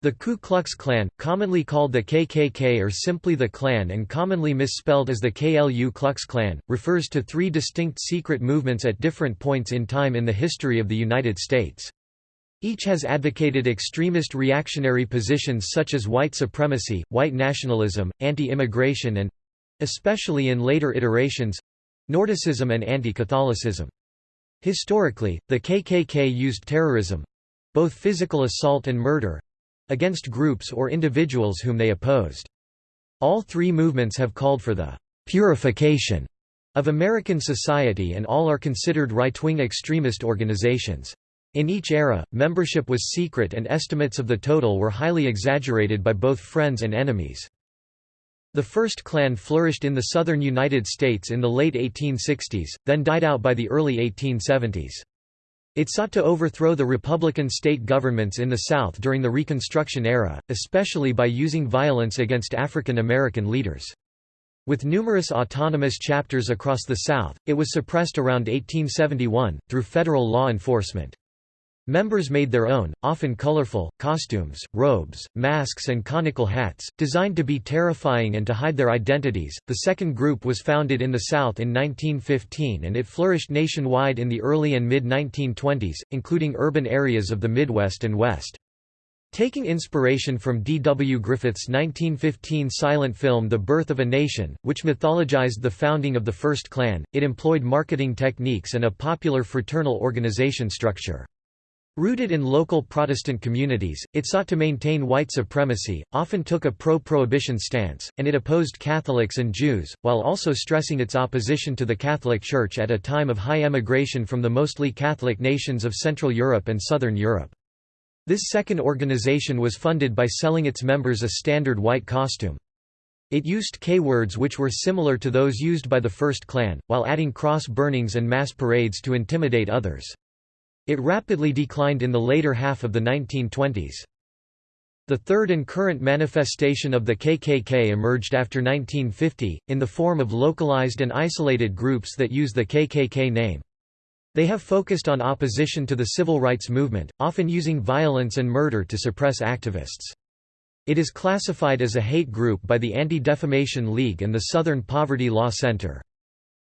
The Ku Klux Klan, commonly called the KKK or simply the Klan and commonly misspelled as the KLU Klux Klan, refers to three distinct secret movements at different points in time in the history of the United States. Each has advocated extremist reactionary positions such as white supremacy, white nationalism, anti-immigration and—especially in later iterations—Nordicism and anti-Catholicism. Historically, the KKK used terrorism—both physical assault and murder, against groups or individuals whom they opposed. All three movements have called for the «purification» of American society and all are considered right-wing extremist organizations. In each era, membership was secret and estimates of the total were highly exaggerated by both friends and enemies. The first Klan flourished in the southern United States in the late 1860s, then died out by the early 1870s. It sought to overthrow the Republican state governments in the South during the Reconstruction era, especially by using violence against African American leaders. With numerous autonomous chapters across the South, it was suppressed around 1871, through federal law enforcement. Members made their own, often colorful, costumes, robes, masks, and conical hats, designed to be terrifying and to hide their identities. The second group was founded in the South in 1915 and it flourished nationwide in the early and mid 1920s, including urban areas of the Midwest and West. Taking inspiration from D. W. Griffith's 1915 silent film The Birth of a Nation, which mythologized the founding of the First Klan, it employed marketing techniques and a popular fraternal organization structure. Rooted in local Protestant communities, it sought to maintain white supremacy, often took a pro-prohibition stance, and it opposed Catholics and Jews, while also stressing its opposition to the Catholic Church at a time of high emigration from the mostly Catholic nations of Central Europe and Southern Europe. This second organization was funded by selling its members a standard white costume. It used K-words which were similar to those used by the First Klan, while adding cross burnings and mass parades to intimidate others. It rapidly declined in the later half of the 1920s. The third and current manifestation of the KKK emerged after 1950, in the form of localized and isolated groups that use the KKK name. They have focused on opposition to the civil rights movement, often using violence and murder to suppress activists. It is classified as a hate group by the Anti-Defamation League and the Southern Poverty Law Center.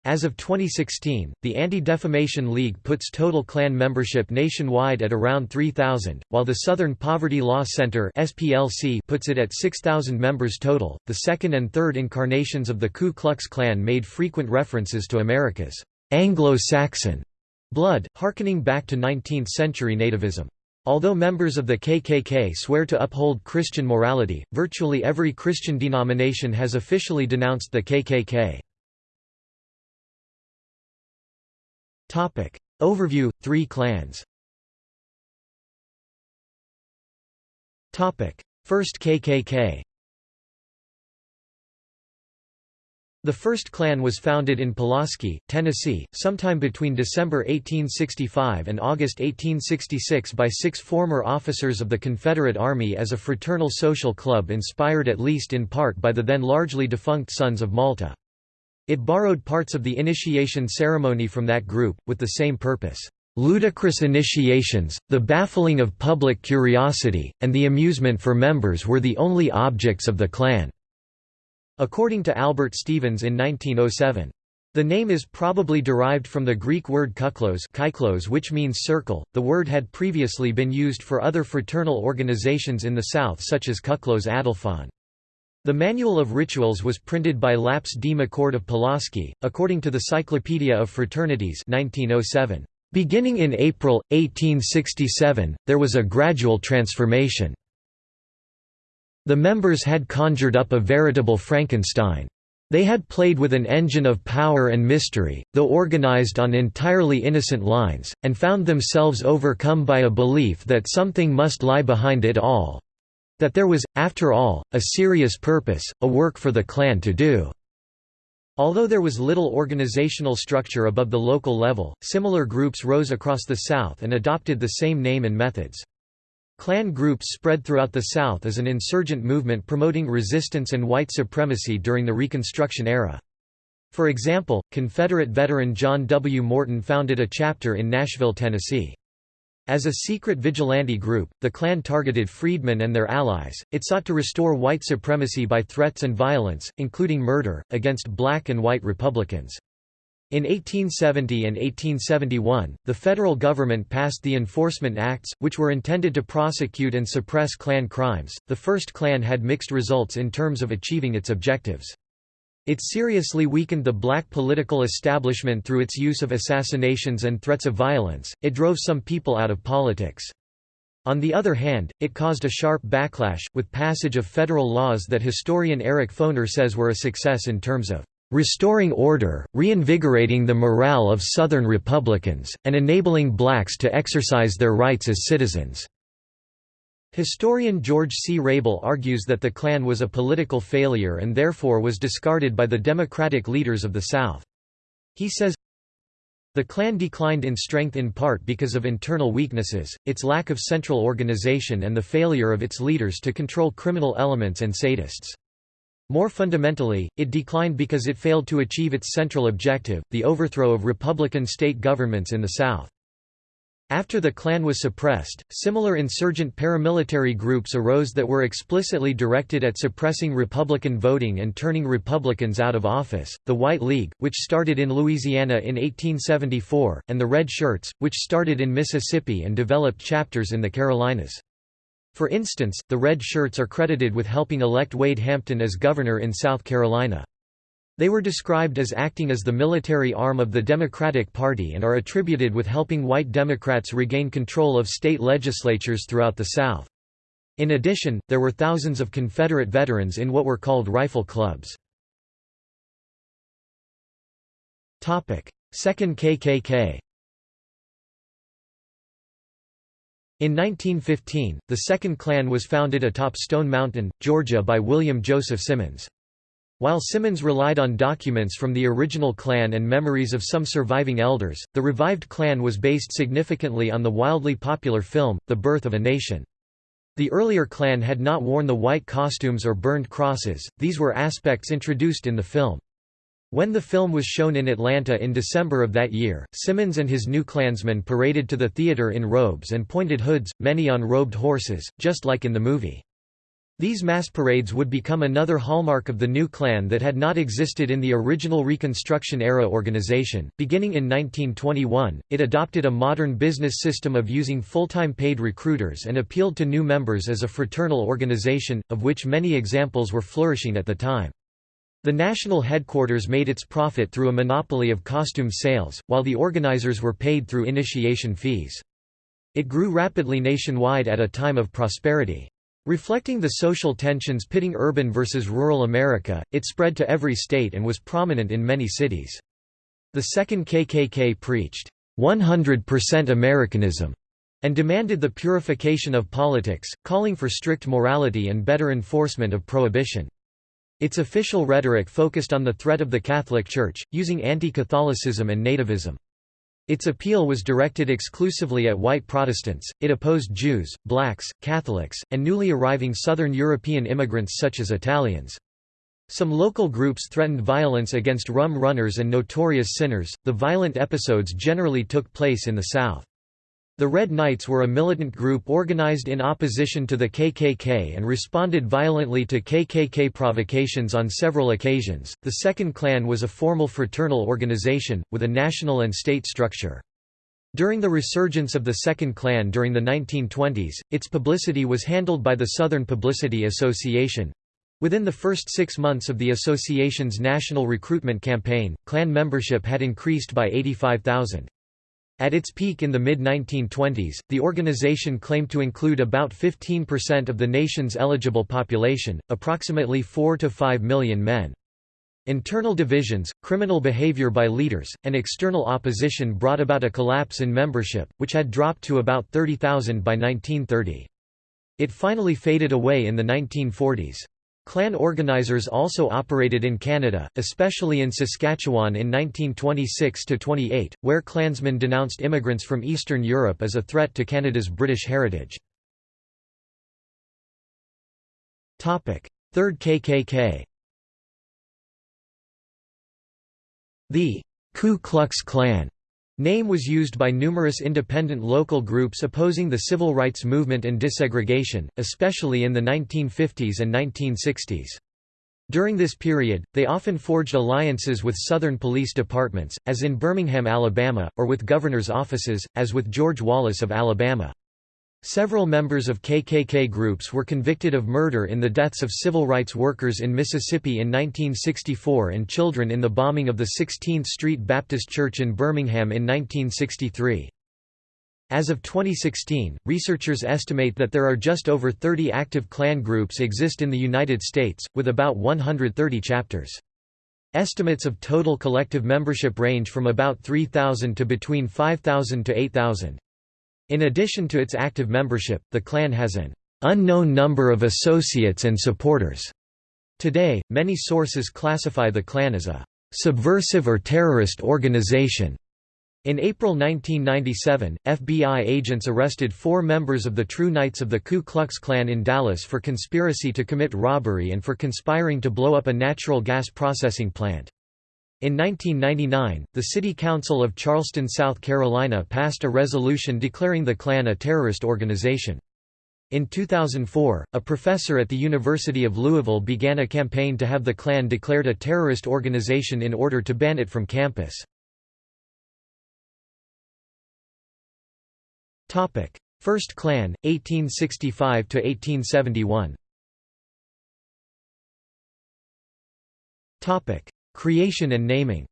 As of 2016, the Anti-Defamation League puts total Klan membership nationwide at around 3,000, while the Southern Poverty Law Center (SPLC) puts it at 6,000 members total. The second and third incarnations of the Ku Klux Klan made frequent references to America's Anglo-Saxon blood, harkening back to 19th-century nativism. Although members of the KKK swear to uphold Christian morality, virtually every Christian denomination has officially denounced the KKK. Topic. Overview – Three Klans Topic. First KKK The first Klan was founded in Pulaski, Tennessee, sometime between December 1865 and August 1866 by six former officers of the Confederate Army as a fraternal social club inspired at least in part by the then largely defunct Sons of Malta. It borrowed parts of the initiation ceremony from that group, with the same purpose. Ludicrous initiations, the baffling of public curiosity, and the amusement for members were the only objects of the Klan." According to Albert Stevens in 1907. The name is probably derived from the Greek word kuklos which means circle. The word had previously been used for other fraternal organizations in the South such as Kuklos Adelphon. The Manual of Rituals was printed by Laps D. McCord of Pulaski, according to the Cyclopedia of Fraternities 1907. Beginning in April, 1867, there was a gradual transformation. The members had conjured up a veritable Frankenstein. They had played with an engine of power and mystery, though organized on entirely innocent lines, and found themselves overcome by a belief that something must lie behind it all, that there was, after all, a serious purpose, a work for the Klan to do. Although there was little organizational structure above the local level, similar groups rose across the South and adopted the same name and methods. Klan groups spread throughout the South as an insurgent movement promoting resistance and white supremacy during the Reconstruction era. For example, Confederate veteran John W. Morton founded a chapter in Nashville, Tennessee. As a secret vigilante group, the Klan targeted freedmen and their allies. It sought to restore white supremacy by threats and violence, including murder, against black and white Republicans. In 1870 and 1871, the federal government passed the Enforcement Acts, which were intended to prosecute and suppress Klan crimes. The first Klan had mixed results in terms of achieving its objectives. It seriously weakened the black political establishment through its use of assassinations and threats of violence, it drove some people out of politics. On the other hand, it caused a sharp backlash, with passage of federal laws that historian Eric Foner says were a success in terms of restoring order, reinvigorating the morale of Southern Republicans, and enabling blacks to exercise their rights as citizens. Historian George C. Rable argues that the Klan was a political failure and therefore was discarded by the Democratic leaders of the South. He says, the Klan declined in strength in part because of internal weaknesses, its lack of central organization and the failure of its leaders to control criminal elements and sadists. More fundamentally, it declined because it failed to achieve its central objective, the overthrow of Republican state governments in the South. After the Klan was suppressed, similar insurgent paramilitary groups arose that were explicitly directed at suppressing Republican voting and turning Republicans out of office, the White League, which started in Louisiana in 1874, and the Red Shirts, which started in Mississippi and developed chapters in the Carolinas. For instance, the Red Shirts are credited with helping elect Wade Hampton as governor in South Carolina. They were described as acting as the military arm of the Democratic Party and are attributed with helping white Democrats regain control of state legislatures throughout the South. In addition, there were thousands of Confederate veterans in what were called rifle clubs. Second KKK In 1915, the Second Klan was founded atop Stone Mountain, Georgia by William Joseph Simmons. While Simmons relied on documents from the original Klan and memories of some surviving elders, the revived Klan was based significantly on the wildly popular film, The Birth of a Nation. The earlier Klan had not worn the white costumes or burned crosses, these were aspects introduced in the film. When the film was shown in Atlanta in December of that year, Simmons and his new Klansmen paraded to the theater in robes and pointed hoods, many on robed horses, just like in the movie. These mass parades would become another hallmark of the new Klan that had not existed in the original Reconstruction-era organization. Beginning in 1921, it adopted a modern business system of using full-time paid recruiters and appealed to new members as a fraternal organization, of which many examples were flourishing at the time. The national headquarters made its profit through a monopoly of costume sales, while the organizers were paid through initiation fees. It grew rapidly nationwide at a time of prosperity. Reflecting the social tensions pitting urban versus rural America, it spread to every state and was prominent in many cities. The second KKK preached, 100% Americanism, and demanded the purification of politics, calling for strict morality and better enforcement of prohibition. Its official rhetoric focused on the threat of the Catholic Church, using anti-Catholicism and nativism. Its appeal was directed exclusively at white Protestants, it opposed Jews, blacks, Catholics, and newly arriving Southern European immigrants such as Italians. Some local groups threatened violence against rum runners and notorious sinners. The violent episodes generally took place in the South. The Red Knights were a militant group organized in opposition to the KKK and responded violently to KKK provocations on several occasions. The Second Klan was a formal fraternal organization, with a national and state structure. During the resurgence of the Second Klan during the 1920s, its publicity was handled by the Southern Publicity Association. Within the first six months of the association's national recruitment campaign, Klan membership had increased by 85,000. At its peak in the mid-1920s, the organization claimed to include about 15% of the nation's eligible population, approximately 4 to 5 million men. Internal divisions, criminal behavior by leaders, and external opposition brought about a collapse in membership, which had dropped to about 30,000 by 1930. It finally faded away in the 1940s. Klan organizers also operated in Canada, especially in Saskatchewan in 1926–28, where Klansmen denounced immigrants from Eastern Europe as a threat to Canada's British heritage. Third KKK The Ku Klux Klan Name was used by numerous independent local groups opposing the civil rights movement and desegregation, especially in the 1950s and 1960s. During this period, they often forged alliances with Southern police departments, as in Birmingham, Alabama, or with governors' offices, as with George Wallace of Alabama. Several members of KKK groups were convicted of murder in the deaths of civil rights workers in Mississippi in 1964 and children in the bombing of the 16th Street Baptist Church in Birmingham in 1963. As of 2016, researchers estimate that there are just over 30 active Klan groups exist in the United States, with about 130 chapters. Estimates of total collective membership range from about 3,000 to between 5,000 to 8,000. In addition to its active membership, the Klan has an unknown number of associates and supporters. Today, many sources classify the Klan as a subversive or terrorist organization. In April 1997, FBI agents arrested four members of the True Knights of the Ku Klux Klan in Dallas for conspiracy to commit robbery and for conspiring to blow up a natural gas processing plant. In 1999, the City Council of Charleston, South Carolina passed a resolution declaring the Klan a terrorist organization. In 2004, a professor at the University of Louisville began a campaign to have the Klan declared a terrorist organization in order to ban it from campus. First Klan, 1865–1871 Creation and naming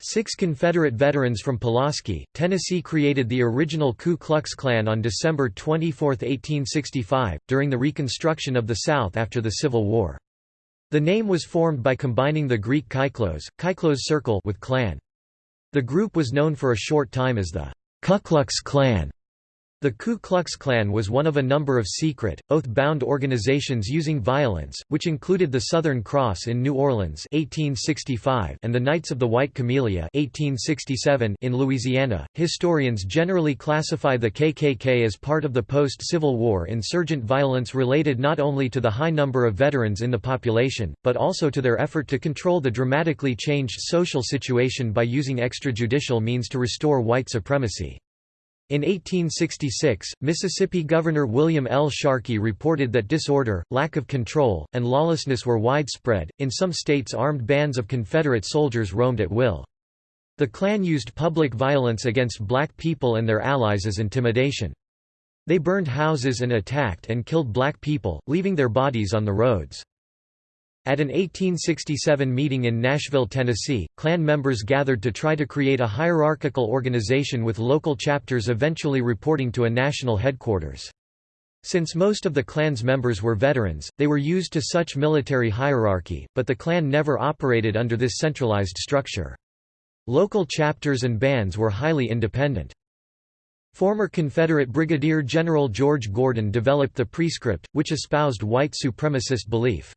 Six Confederate veterans from Pulaski, Tennessee created the original Ku Klux Klan on December 24, 1865, during the Reconstruction of the South after the Civil War. The name was formed by combining the Greek kyklos, kyklos circle with Klan. The group was known for a short time as the Ku Klux Klan. The Ku Klux Klan was one of a number of secret, oath-bound organizations using violence, which included the Southern Cross in New Orleans 1865 and the Knights of the White Camellia 1867 in Louisiana. Historians generally classify the KKK as part of the post-Civil War insurgent violence related not only to the high number of veterans in the population, but also to their effort to control the dramatically changed social situation by using extrajudicial means to restore white supremacy. In 1866, Mississippi Governor William L. Sharkey reported that disorder, lack of control, and lawlessness were widespread. In some states, armed bands of Confederate soldiers roamed at will. The Klan used public violence against black people and their allies as intimidation. They burned houses and attacked and killed black people, leaving their bodies on the roads. At an 1867 meeting in Nashville, Tennessee, Klan members gathered to try to create a hierarchical organization with local chapters eventually reporting to a national headquarters. Since most of the Klan's members were veterans, they were used to such military hierarchy, but the Klan never operated under this centralized structure. Local chapters and bands were highly independent. Former Confederate Brigadier General George Gordon developed the prescript, which espoused white supremacist belief.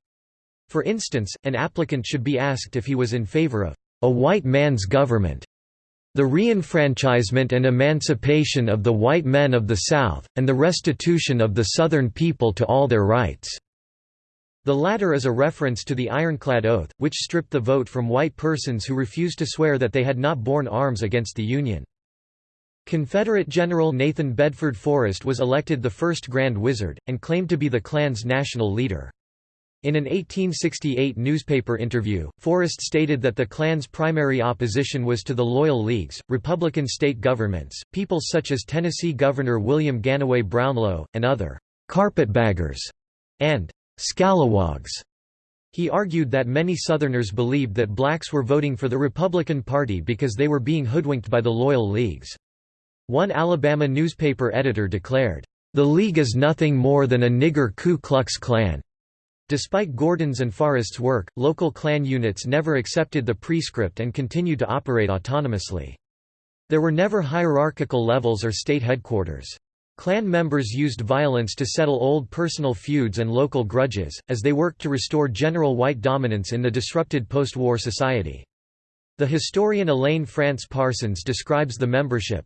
For instance, an applicant should be asked if he was in favor of a white man's government, the reenfranchisement and emancipation of the white men of the South, and the restitution of the Southern people to all their rights. The latter is a reference to the Ironclad Oath, which stripped the vote from white persons who refused to swear that they had not borne arms against the Union. Confederate General Nathan Bedford Forrest was elected the first Grand Wizard, and claimed to be the Klan's national leader. In an 1868 newspaper interview, Forrest stated that the Klan's primary opposition was to the Loyal Leagues, Republican state governments, people such as Tennessee Governor William Gannaway Brownlow, and other «carpetbaggers» and «scalawags». He argued that many Southerners believed that blacks were voting for the Republican Party because they were being hoodwinked by the Loyal Leagues. One Alabama newspaper editor declared, "...the League is nothing more than a nigger Ku Klux Klan." Despite Gordon's and Forrest's work, local Klan units never accepted the prescript and continued to operate autonomously. There were never hierarchical levels or state headquarters. Klan members used violence to settle old personal feuds and local grudges, as they worked to restore general white dominance in the disrupted post-war society. The historian Elaine Frantz Parsons describes the membership,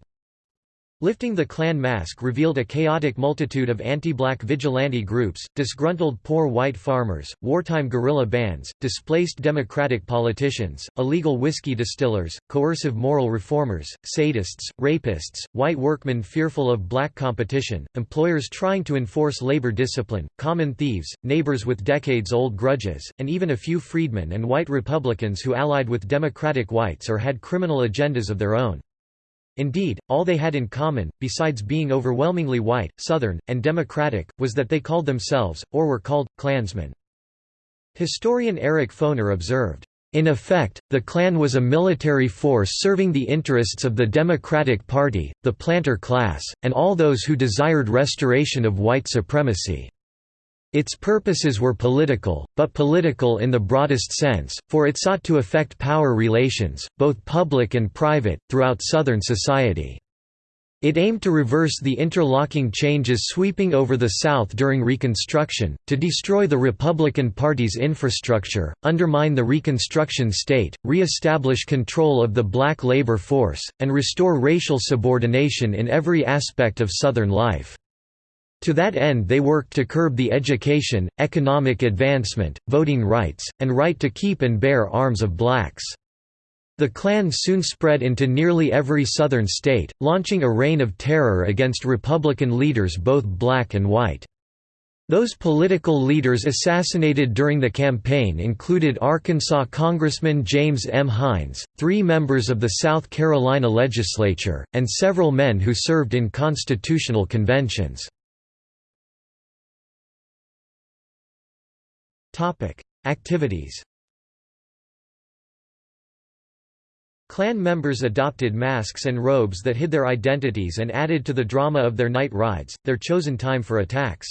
Lifting the Klan mask revealed a chaotic multitude of anti-black vigilante groups, disgruntled poor white farmers, wartime guerrilla bands, displaced Democratic politicians, illegal whiskey distillers, coercive moral reformers, sadists, rapists, white workmen fearful of black competition, employers trying to enforce labor discipline, common thieves, neighbors with decades-old grudges, and even a few freedmen and white Republicans who allied with Democratic whites or had criminal agendas of their own. Indeed, all they had in common, besides being overwhelmingly white, Southern, and Democratic, was that they called themselves, or were called, Klansmen. Historian Eric Foner observed, in effect, the Klan was a military force serving the interests of the Democratic Party, the planter class, and all those who desired restoration of white supremacy. Its purposes were political, but political in the broadest sense, for it sought to affect power relations, both public and private, throughout Southern society. It aimed to reverse the interlocking changes sweeping over the South during Reconstruction, to destroy the Republican Party's infrastructure, undermine the Reconstruction state, re-establish control of the black labor force, and restore racial subordination in every aspect of Southern life. To that end they worked to curb the education, economic advancement, voting rights, and right to keep and bear arms of blacks. The Klan soon spread into nearly every southern state, launching a reign of terror against Republican leaders both black and white. Those political leaders assassinated during the campaign included Arkansas Congressman James M. Hinds, three members of the South Carolina legislature, and several men who served in constitutional conventions. Activities Klan members adopted masks and robes that hid their identities and added to the drama of their night rides, their chosen time for attacks.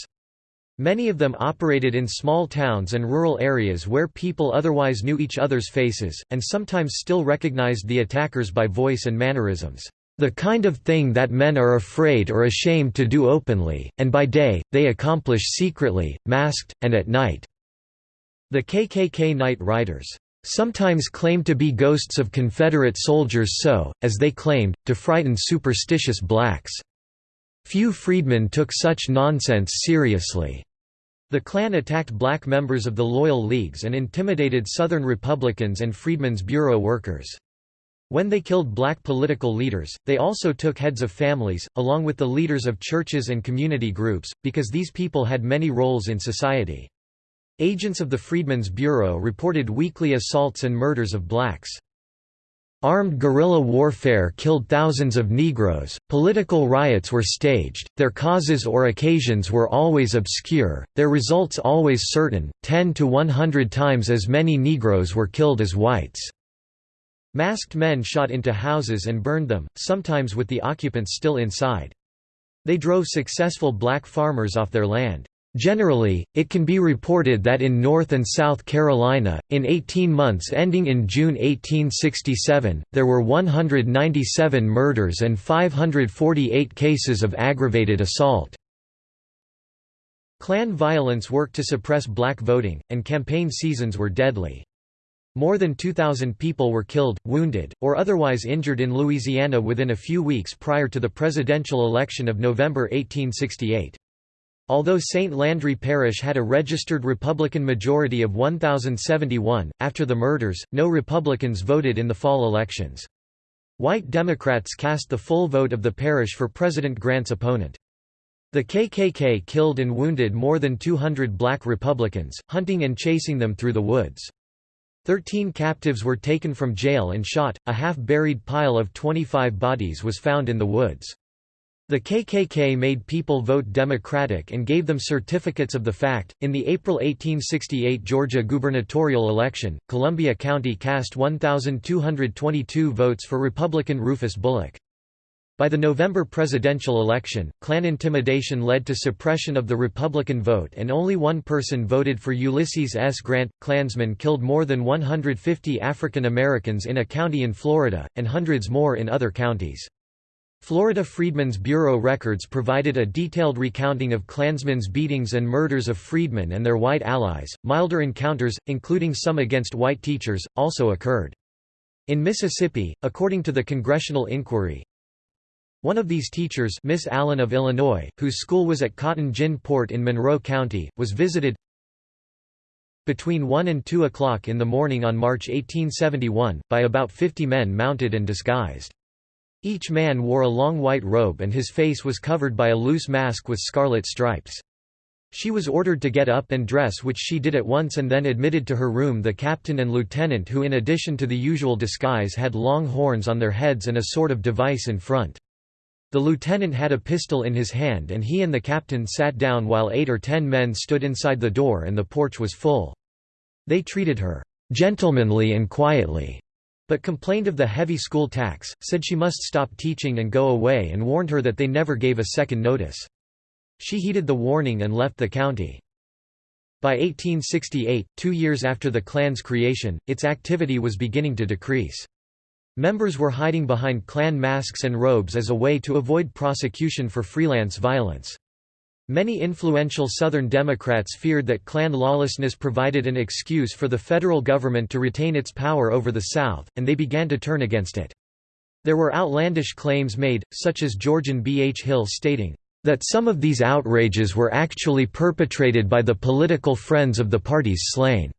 Many of them operated in small towns and rural areas where people otherwise knew each other's faces, and sometimes still recognized the attackers by voice and mannerisms. The kind of thing that men are afraid or ashamed to do openly, and by day, they accomplish secretly, masked, and at night. The KKK Night Riders sometimes claimed to be ghosts of Confederate soldiers so, as they claimed, to frighten superstitious blacks. Few freedmen took such nonsense seriously. The Klan attacked black members of the Loyal Leagues and intimidated Southern Republicans and Freedmen's Bureau workers. When they killed black political leaders, they also took heads of families, along with the leaders of churches and community groups, because these people had many roles in society. Agents of the Freedmen's Bureau reported weekly assaults and murders of blacks. Armed guerrilla warfare killed thousands of Negroes, political riots were staged, their causes or occasions were always obscure, their results always certain, 10 to 100 times as many Negroes were killed as whites. Masked men shot into houses and burned them, sometimes with the occupants still inside. They drove successful black farmers off their land. Generally, it can be reported that in North and South Carolina, in 18 months ending in June 1867, there were 197 murders and 548 cases of aggravated assault. Klan violence worked to suppress black voting, and campaign seasons were deadly. More than 2,000 people were killed, wounded, or otherwise injured in Louisiana within a few weeks prior to the presidential election of November 1868. Although St. Landry Parish had a registered Republican majority of 1,071, after the murders, no Republicans voted in the fall elections. White Democrats cast the full vote of the parish for President Grant's opponent. The KKK killed and wounded more than 200 black Republicans, hunting and chasing them through the woods. Thirteen captives were taken from jail and shot, a half-buried pile of 25 bodies was found in the woods. The KKK made people vote Democratic and gave them certificates of the fact. In the April 1868 Georgia gubernatorial election, Columbia County cast 1,222 votes for Republican Rufus Bullock. By the November presidential election, Klan intimidation led to suppression of the Republican vote and only one person voted for Ulysses S. Grant. Klansmen killed more than 150 African Americans in a county in Florida, and hundreds more in other counties. Florida Freedmen's Bureau records provided a detailed recounting of Klansmen's beatings and murders of freedmen and their white allies. Milder encounters, including some against white teachers, also occurred. In Mississippi, according to the Congressional Inquiry, One of these teachers Miss Allen of Illinois, whose school was at Cotton Gin Port in Monroe County, was visited between 1 and 2 o'clock in the morning on March 1871, by about 50 men mounted and disguised. Each man wore a long white robe and his face was covered by a loose mask with scarlet stripes. She was ordered to get up and dress which she did at once and then admitted to her room the captain and lieutenant who in addition to the usual disguise had long horns on their heads and a sort of device in front. The lieutenant had a pistol in his hand and he and the captain sat down while eight or ten men stood inside the door and the porch was full. They treated her gentlemanly and quietly, but complained of the heavy school tax, said she must stop teaching and go away and warned her that they never gave a second notice. She heeded the warning and left the county. By 1868, two years after the Klan's creation, its activity was beginning to decrease. Members were hiding behind Klan masks and robes as a way to avoid prosecution for freelance violence. Many influential Southern Democrats feared that Klan lawlessness provided an excuse for the federal government to retain its power over the South, and they began to turn against it. There were outlandish claims made, such as Georgian B. H. Hill stating, that some of these outrages were actually perpetrated by the political friends of the parties slain.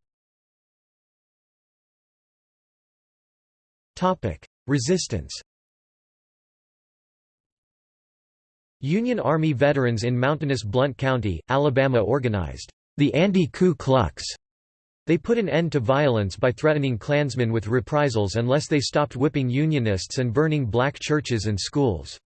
Resistance Union Army veterans in mountainous Blount County, Alabama organized the Anti-Ku Klux. They put an end to violence by threatening Klansmen with reprisals unless they stopped whipping Unionists and burning black churches and schools.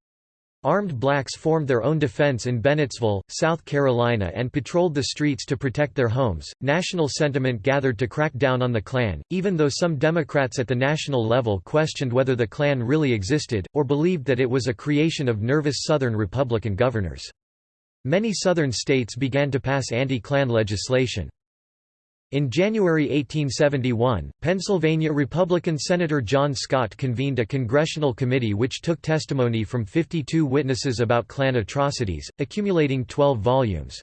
Armed blacks formed their own defense in Bennettsville, South Carolina and patrolled the streets to protect their homes. National sentiment gathered to crack down on the Klan, even though some Democrats at the national level questioned whether the Klan really existed, or believed that it was a creation of nervous Southern Republican governors. Many Southern states began to pass anti-Klan legislation. In January 1871, Pennsylvania Republican Senator John Scott convened a congressional committee which took testimony from 52 witnesses about Klan atrocities, accumulating 12 volumes.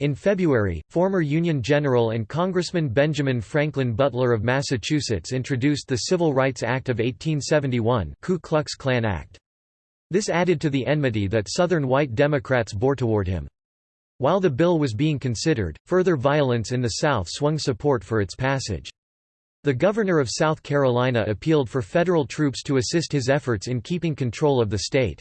In February, former Union General and Congressman Benjamin Franklin Butler of Massachusetts introduced the Civil Rights Act of 1871 Ku Klux Klan Act. This added to the enmity that Southern white Democrats bore toward him. While the bill was being considered, further violence in the South swung support for its passage. The governor of South Carolina appealed for federal troops to assist his efforts in keeping control of the state.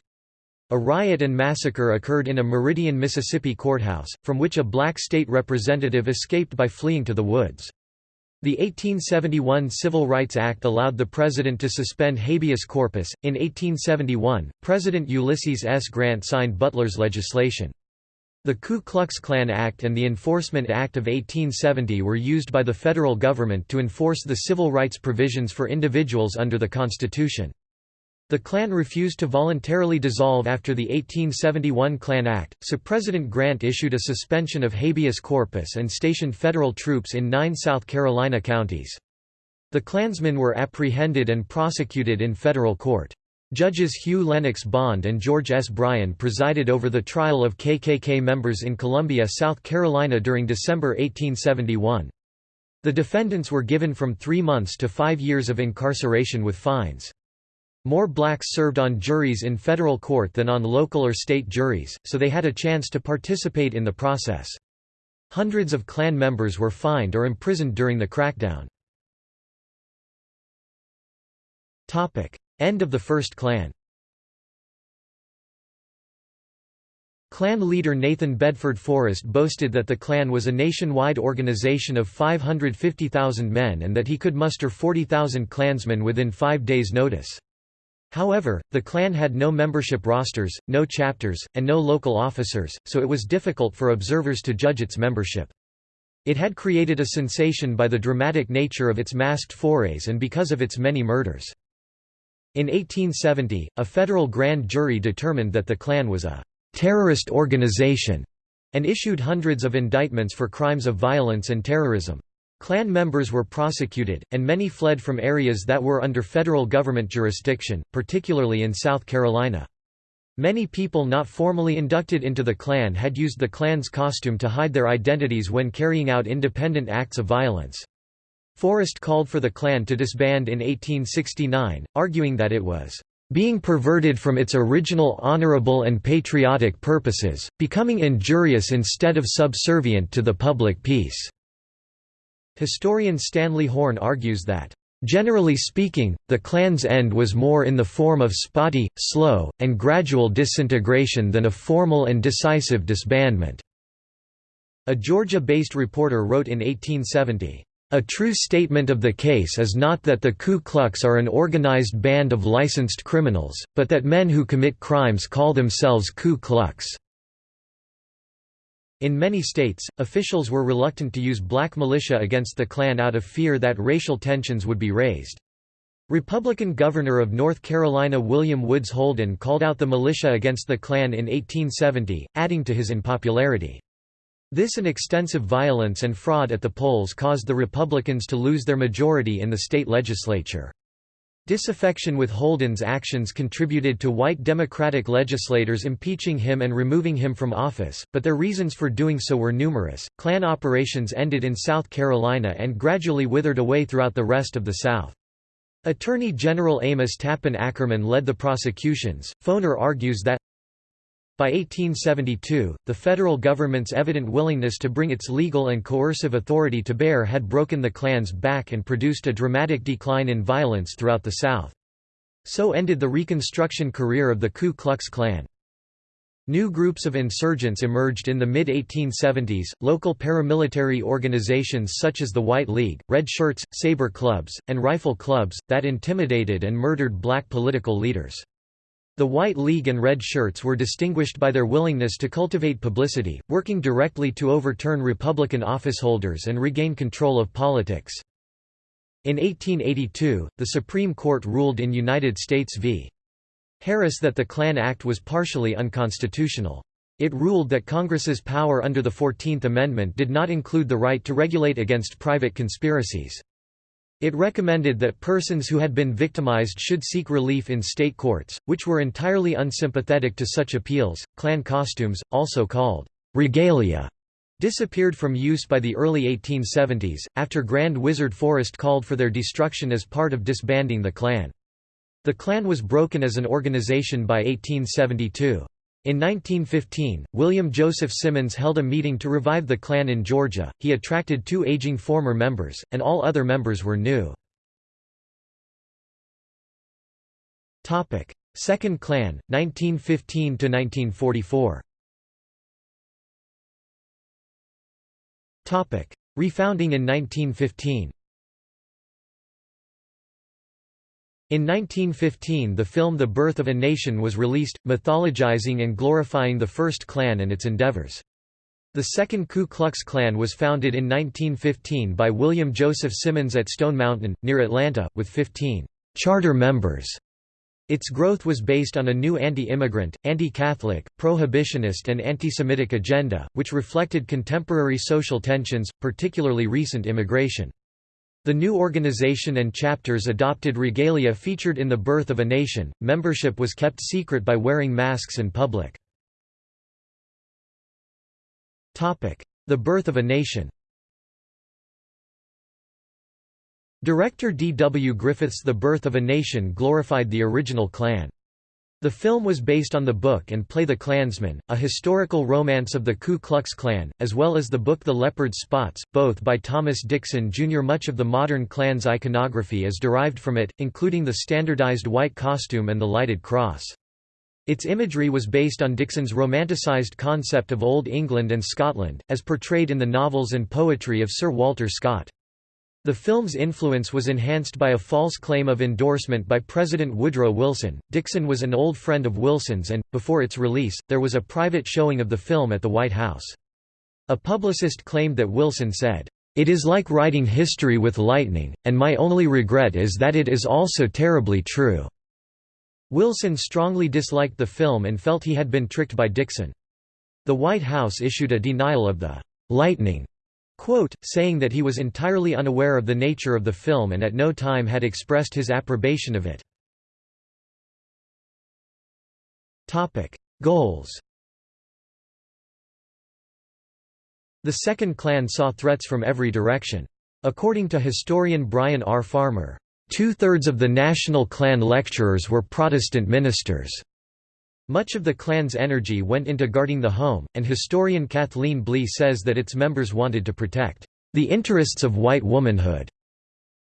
A riot and massacre occurred in a Meridian, Mississippi courthouse, from which a black state representative escaped by fleeing to the woods. The 1871 Civil Rights Act allowed the president to suspend habeas corpus. In 1871, President Ulysses S. Grant signed Butler's legislation. The Ku Klux Klan Act and the Enforcement Act of 1870 were used by the federal government to enforce the civil rights provisions for individuals under the Constitution. The Klan refused to voluntarily dissolve after the 1871 Klan Act, so President Grant issued a suspension of habeas corpus and stationed federal troops in nine South Carolina counties. The Klansmen were apprehended and prosecuted in federal court. Judges Hugh Lennox Bond and George S. Bryan presided over the trial of KKK members in Columbia, South Carolina during December 1871. The defendants were given from three months to five years of incarceration with fines. More blacks served on juries in federal court than on local or state juries, so they had a chance to participate in the process. Hundreds of Klan members were fined or imprisoned during the crackdown. End of the First Klan Klan leader Nathan Bedford Forrest boasted that the Klan was a nationwide organization of 550,000 men and that he could muster 40,000 Klansmen within five days' notice. However, the Klan had no membership rosters, no chapters, and no local officers, so it was difficult for observers to judge its membership. It had created a sensation by the dramatic nature of its masked forays and because of its many murders. In 1870, a federal grand jury determined that the Klan was a «terrorist organization» and issued hundreds of indictments for crimes of violence and terrorism. Klan members were prosecuted, and many fled from areas that were under federal government jurisdiction, particularly in South Carolina. Many people not formally inducted into the Klan had used the Klan's costume to hide their identities when carrying out independent acts of violence. Forrest called for the Klan to disband in 1869, arguing that it was being perverted from its original honorable and patriotic purposes, becoming injurious instead of subservient to the public peace." Historian Stanley Horn argues that Generally speaking, the Klan's end was more in the form of spotty, slow, and gradual disintegration than a formal and decisive disbandment. A Georgia-based reporter wrote in 1870, "...a true statement of the case is not that the Ku Klux are an organized band of licensed criminals, but that men who commit crimes call themselves Ku Klux." In many states, officials were reluctant to use black militia against the Klan out of fear that racial tensions would be raised. Republican Governor of North Carolina William Woods Holden called out the militia against the Klan in 1870, adding to his unpopularity. This and extensive violence and fraud at the polls caused the Republicans to lose their majority in the state legislature. Disaffection with Holden's actions contributed to white Democratic legislators impeaching him and removing him from office, but their reasons for doing so were numerous. Klan operations ended in South Carolina and gradually withered away throughout the rest of the South. Attorney General Amos Tappan Ackerman led the prosecutions. Foner argues that by 1872, the federal government's evident willingness to bring its legal and coercive authority to bear had broken the Klan's back and produced a dramatic decline in violence throughout the South. So ended the Reconstruction career of the Ku Klux Klan. New groups of insurgents emerged in the mid-1870s, local paramilitary organizations such as the White League, Red Shirts, Saber Clubs, and Rifle Clubs, that intimidated and murdered black political leaders. The White League and Red Shirts were distinguished by their willingness to cultivate publicity, working directly to overturn Republican officeholders and regain control of politics. In 1882, the Supreme Court ruled in United States v. Harris that the Klan Act was partially unconstitutional. It ruled that Congress's power under the Fourteenth Amendment did not include the right to regulate against private conspiracies. It recommended that persons who had been victimized should seek relief in state courts, which were entirely unsympathetic to such appeals. Klan costumes, also called regalia, disappeared from use by the early 1870s, after Grand Wizard Forrest called for their destruction as part of disbanding the Klan. The Klan was broken as an organization by 1872. In 1915, William Joseph Simmons held a meeting to revive the Klan in Georgia. He attracted two aging former members, and all other members were new. Topic: Second Klan, 1915 to 1944. Topic: Refounding in 1915. In 1915 the film The Birth of a Nation was released, mythologizing and glorifying the first Klan and its endeavors. The second Ku Klux Klan was founded in 1915 by William Joseph Simmons at Stone Mountain, near Atlanta, with 15 charter members. Its growth was based on a new anti-immigrant, anti-Catholic, prohibitionist and anti-Semitic agenda, which reflected contemporary social tensions, particularly recent immigration. The new organization and chapters adopted regalia featured in The Birth of a Nation. Membership was kept secret by wearing masks in public. Topic: The Birth of a Nation. Director D. W. Griffith's The Birth of a Nation glorified the original Klan. The film was based on the book and play The Klansman, a historical romance of the Ku Klux Klan, as well as the book The Leopard's Spots, both by Thomas Dixon Jr. Much of the modern Klan's iconography is derived from it, including the standardized white costume and the lighted cross. Its imagery was based on Dixon's romanticized concept of Old England and Scotland, as portrayed in the novels and poetry of Sir Walter Scott. The film's influence was enhanced by a false claim of endorsement by President Woodrow Wilson. Dixon was an old friend of Wilson's and, before its release, there was a private showing of the film at the White House. A publicist claimed that Wilson said, It is like writing history with lightning, and my only regret is that it is also terribly true. Wilson strongly disliked the film and felt he had been tricked by Dixon. The White House issued a denial of the lightning Quote, saying that he was entirely unaware of the nature of the film and at no time had expressed his approbation of it. Topic. Goals The Second Klan saw threats from every direction. According to historian Brian R. Farmer, Two-thirds of the National Klan lecturers were Protestant ministers. Much of the Klan's energy went into guarding the home, and historian Kathleen Blee says that its members wanted to protect the interests of white womanhood.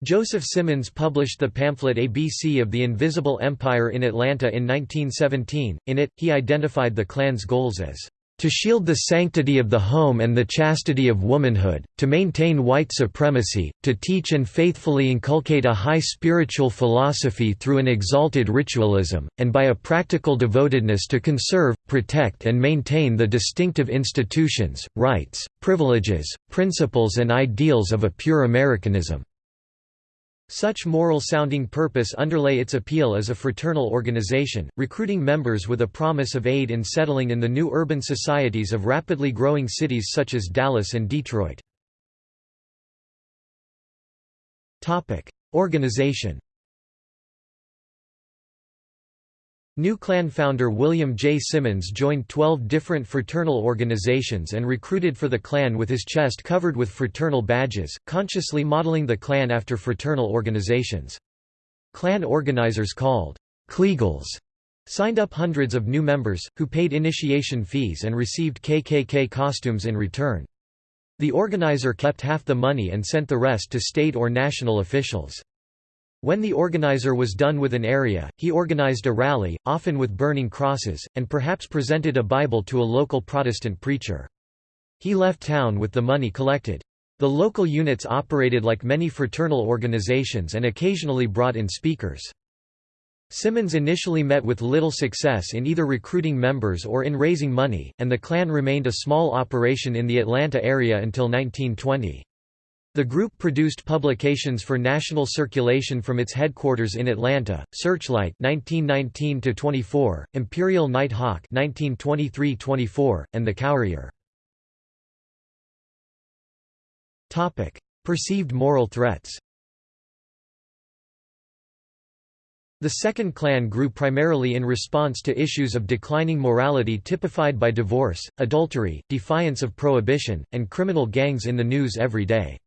Joseph Simmons published the pamphlet ABC of the Invisible Empire in Atlanta in 1917. In it, he identified the Klan's goals as to shield the sanctity of the home and the chastity of womanhood, to maintain white supremacy, to teach and faithfully inculcate a high spiritual philosophy through an exalted ritualism, and by a practical devotedness to conserve, protect and maintain the distinctive institutions, rights, privileges, principles and ideals of a pure Americanism. Such moral-sounding purpose underlay its appeal as a fraternal organization, recruiting members with a promise of aid in settling in the new urban societies of rapidly growing cities such as Dallas and Detroit. Organization New Klan founder William J. Simmons joined 12 different fraternal organizations and recruited for the Klan with his chest covered with fraternal badges, consciously modeling the Klan after fraternal organizations. Klan organizers called Kleagles signed up hundreds of new members, who paid initiation fees and received KKK costumes in return. The organizer kept half the money and sent the rest to state or national officials. When the organizer was done with an area, he organized a rally, often with burning crosses, and perhaps presented a Bible to a local Protestant preacher. He left town with the money collected. The local units operated like many fraternal organizations and occasionally brought in speakers. Simmons initially met with little success in either recruiting members or in raising money, and the Klan remained a small operation in the Atlanta area until 1920. The group produced publications for national circulation from its headquarters in Atlanta: Searchlight (1919–24), Imperial Night Hawk (1923–24), and The Courier. Topic: Perceived moral threats. The Second Klan grew primarily in response to issues of declining morality typified by divorce, adultery, defiance of prohibition, and criminal gangs in the news every day.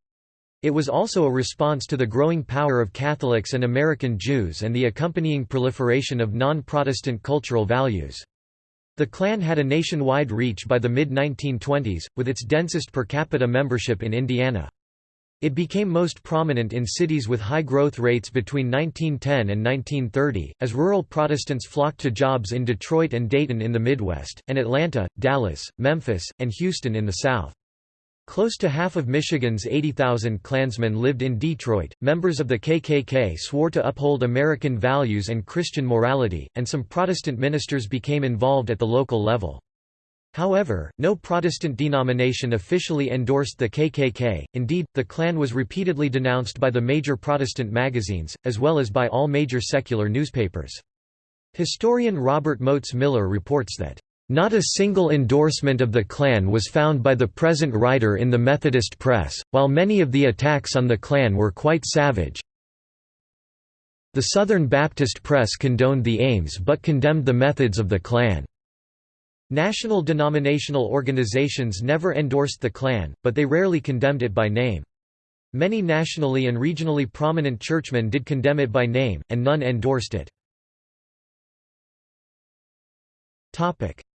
It was also a response to the growing power of Catholics and American Jews and the accompanying proliferation of non-Protestant cultural values. The Klan had a nationwide reach by the mid-1920s, with its densest per capita membership in Indiana. It became most prominent in cities with high growth rates between 1910 and 1930, as rural Protestants flocked to jobs in Detroit and Dayton in the Midwest, and Atlanta, Dallas, Memphis, and Houston in the South. Close to half of Michigan's 80,000 Klansmen lived in Detroit. Members of the KKK swore to uphold American values and Christian morality, and some Protestant ministers became involved at the local level. However, no Protestant denomination officially endorsed the KKK, indeed, the Klan was repeatedly denounced by the major Protestant magazines, as well as by all major secular newspapers. Historian Robert Moats Miller reports that not a single endorsement of the Klan was found by the present writer in the Methodist press, while many of the attacks on the Klan were quite savage. The Southern Baptist press condoned the aims but condemned the methods of the Klan. National denominational organizations never endorsed the Klan, but they rarely condemned it by name. Many nationally and regionally prominent churchmen did condemn it by name, and none endorsed it.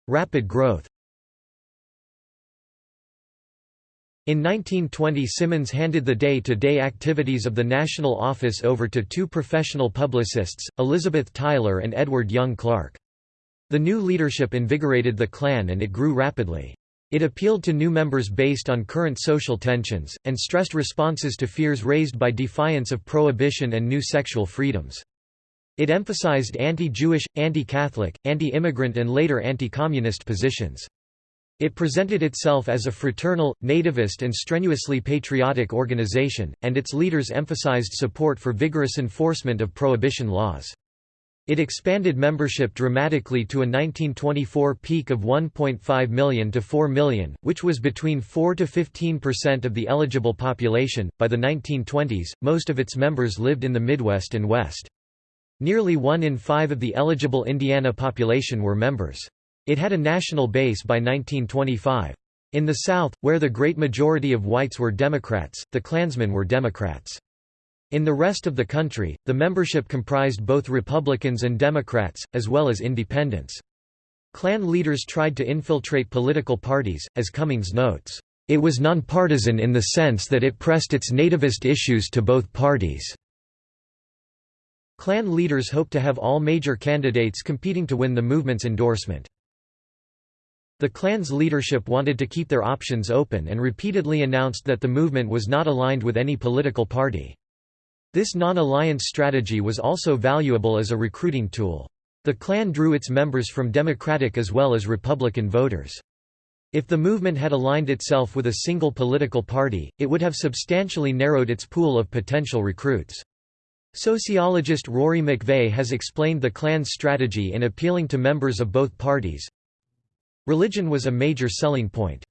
Rapid growth In 1920 Simmons handed the day-to-day -day activities of the national office over to two professional publicists, Elizabeth Tyler and Edward Young Clarke. The new leadership invigorated the Klan and it grew rapidly. It appealed to new members based on current social tensions, and stressed responses to fears raised by defiance of prohibition and new sexual freedoms. It emphasized anti-Jewish, anti-Catholic, anti-immigrant and later anti-communist positions. It presented itself as a fraternal, nativist and strenuously patriotic organization, and its leaders emphasized support for vigorous enforcement of prohibition laws. It expanded membership dramatically to a 1924 peak of 1.5 million to 4 million, which was between 4 to 15% of the eligible population. By the 1920s, most of its members lived in the Midwest and West. Nearly one in five of the eligible Indiana population were members. It had a national base by 1925. In the South, where the great majority of whites were Democrats, the Klansmen were Democrats. In the rest of the country, the membership comprised both Republicans and Democrats, as well as independents. Klan leaders tried to infiltrate political parties, as Cummings notes, "...it was nonpartisan in the sense that it pressed its nativist issues to both parties." Klan leaders hoped to have all major candidates competing to win the movement's endorsement. The Klan's leadership wanted to keep their options open and repeatedly announced that the movement was not aligned with any political party. This non-alliance strategy was also valuable as a recruiting tool. The Klan drew its members from Democratic as well as Republican voters. If the movement had aligned itself with a single political party, it would have substantially narrowed its pool of potential recruits. Sociologist Rory McVeigh has explained the Klan's strategy in appealing to members of both parties. Religion was a major selling point.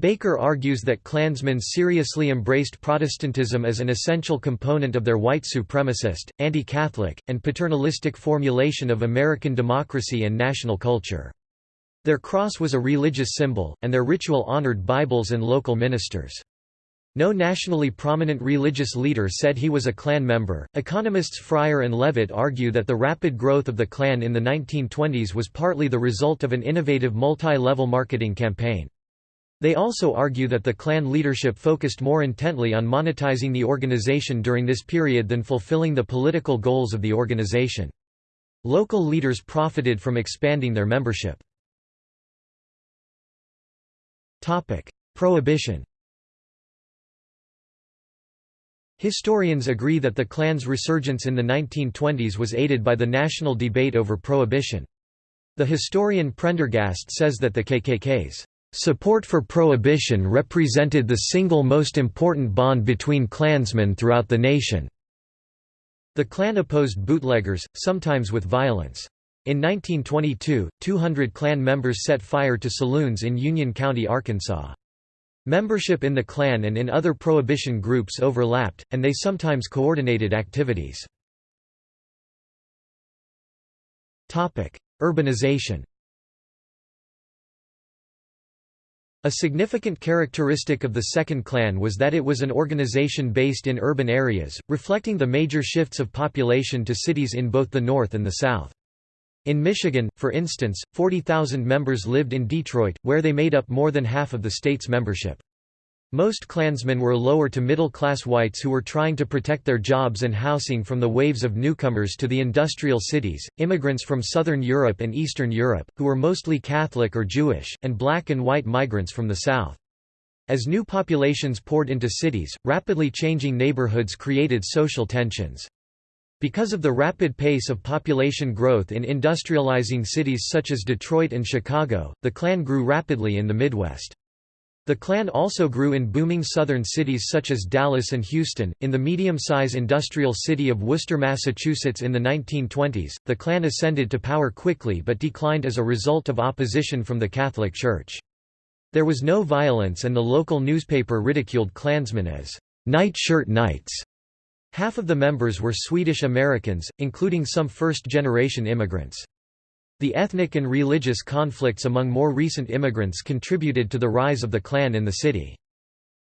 Baker argues that Klansmen seriously embraced Protestantism as an essential component of their white supremacist, anti-Catholic, and paternalistic formulation of American democracy and national culture. Their cross was a religious symbol, and their ritual honored Bibles and local ministers. No nationally prominent religious leader said he was a Klan member. Economists Fryer and Levitt argue that the rapid growth of the Klan in the 1920s was partly the result of an innovative multi level marketing campaign. They also argue that the Klan leadership focused more intently on monetizing the organization during this period than fulfilling the political goals of the organization. Local leaders profited from expanding their membership. Prohibition Historians agree that the Klan's resurgence in the 1920s was aided by the national debate over prohibition. The historian Prendergast says that the KKK's Support for prohibition represented the single most important bond between Klansmen throughout the nation. The Klan opposed bootleggers, sometimes with violence. In 1922, 200 Klan members set fire to saloons in Union County, Arkansas. Membership in the Klan and in other prohibition groups overlapped, and they sometimes coordinated activities. Urbanization A significant characteristic of the Second Klan was that it was an organization based in urban areas, reflecting the major shifts of population to cities in both the North and the South. In Michigan, for instance, 40,000 members lived in Detroit, where they made up more than half of the state's membership. Most Klansmen were lower to middle-class whites who were trying to protect their jobs and housing from the waves of newcomers to the industrial cities, immigrants from Southern Europe and Eastern Europe, who were mostly Catholic or Jewish, and black and white migrants from the South. As new populations poured into cities, rapidly changing neighborhoods created social tensions. Because of the rapid pace of population growth in industrializing cities such as Detroit and Chicago, the Klan grew rapidly in the Midwest. The Klan also grew in booming southern cities such as Dallas and Houston. In the medium-size industrial city of Worcester, Massachusetts in the 1920s, the Klan ascended to power quickly but declined as a result of opposition from the Catholic Church. There was no violence and the local newspaper ridiculed Klansmen as night shirt knights. Half of the members were Swedish Americans, including some first-generation immigrants. The ethnic and religious conflicts among more recent immigrants contributed to the rise of the Klan in the city.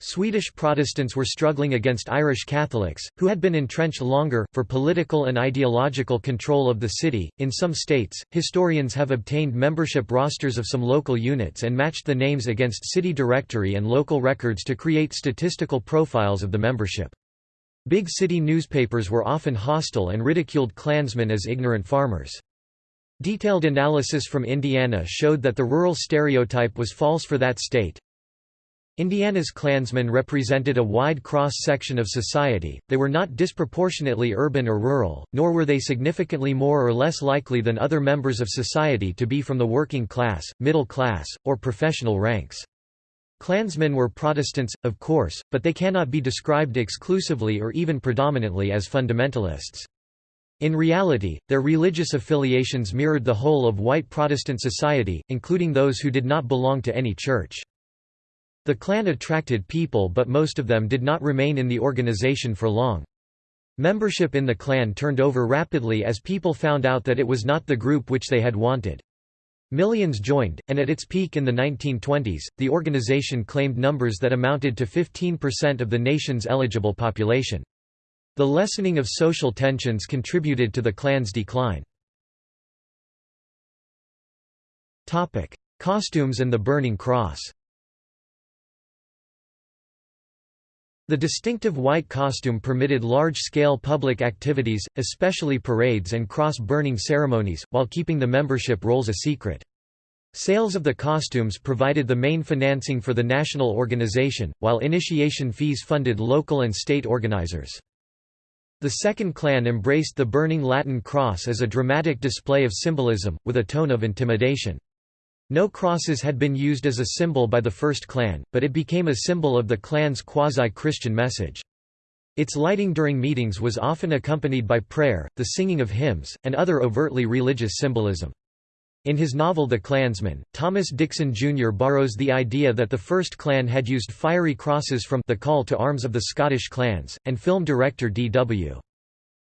Swedish Protestants were struggling against Irish Catholics, who had been entrenched longer, for political and ideological control of the city. In some states, historians have obtained membership rosters of some local units and matched the names against city directory and local records to create statistical profiles of the membership. Big city newspapers were often hostile and ridiculed Klansmen as ignorant farmers. Detailed analysis from Indiana showed that the rural stereotype was false for that state. Indiana's Klansmen represented a wide cross-section of society, they were not disproportionately urban or rural, nor were they significantly more or less likely than other members of society to be from the working class, middle class, or professional ranks. Klansmen were Protestants, of course, but they cannot be described exclusively or even predominantly as fundamentalists. In reality, their religious affiliations mirrored the whole of white Protestant society, including those who did not belong to any church. The Klan attracted people but most of them did not remain in the organization for long. Membership in the Klan turned over rapidly as people found out that it was not the group which they had wanted. Millions joined, and at its peak in the 1920s, the organization claimed numbers that amounted to 15% of the nation's eligible population. The lessening of social tensions contributed to the Klan's decline. Costumes and the Burning Cross The distinctive white costume permitted large-scale public activities, especially parades and cross-burning ceremonies, while keeping the membership rolls a secret. Sales of the costumes provided the main financing for the national organization, while initiation fees funded local and state organizers. The Second Klan embraced the burning Latin cross as a dramatic display of symbolism, with a tone of intimidation. No crosses had been used as a symbol by the First Klan, but it became a symbol of the Klan's quasi-Christian message. Its lighting during meetings was often accompanied by prayer, the singing of hymns, and other overtly religious symbolism. In his novel The Clansman, Thomas Dixon Jr. borrows the idea that the first Klan had used fiery crosses from The Call to Arms of the Scottish Clans, and film director D.W.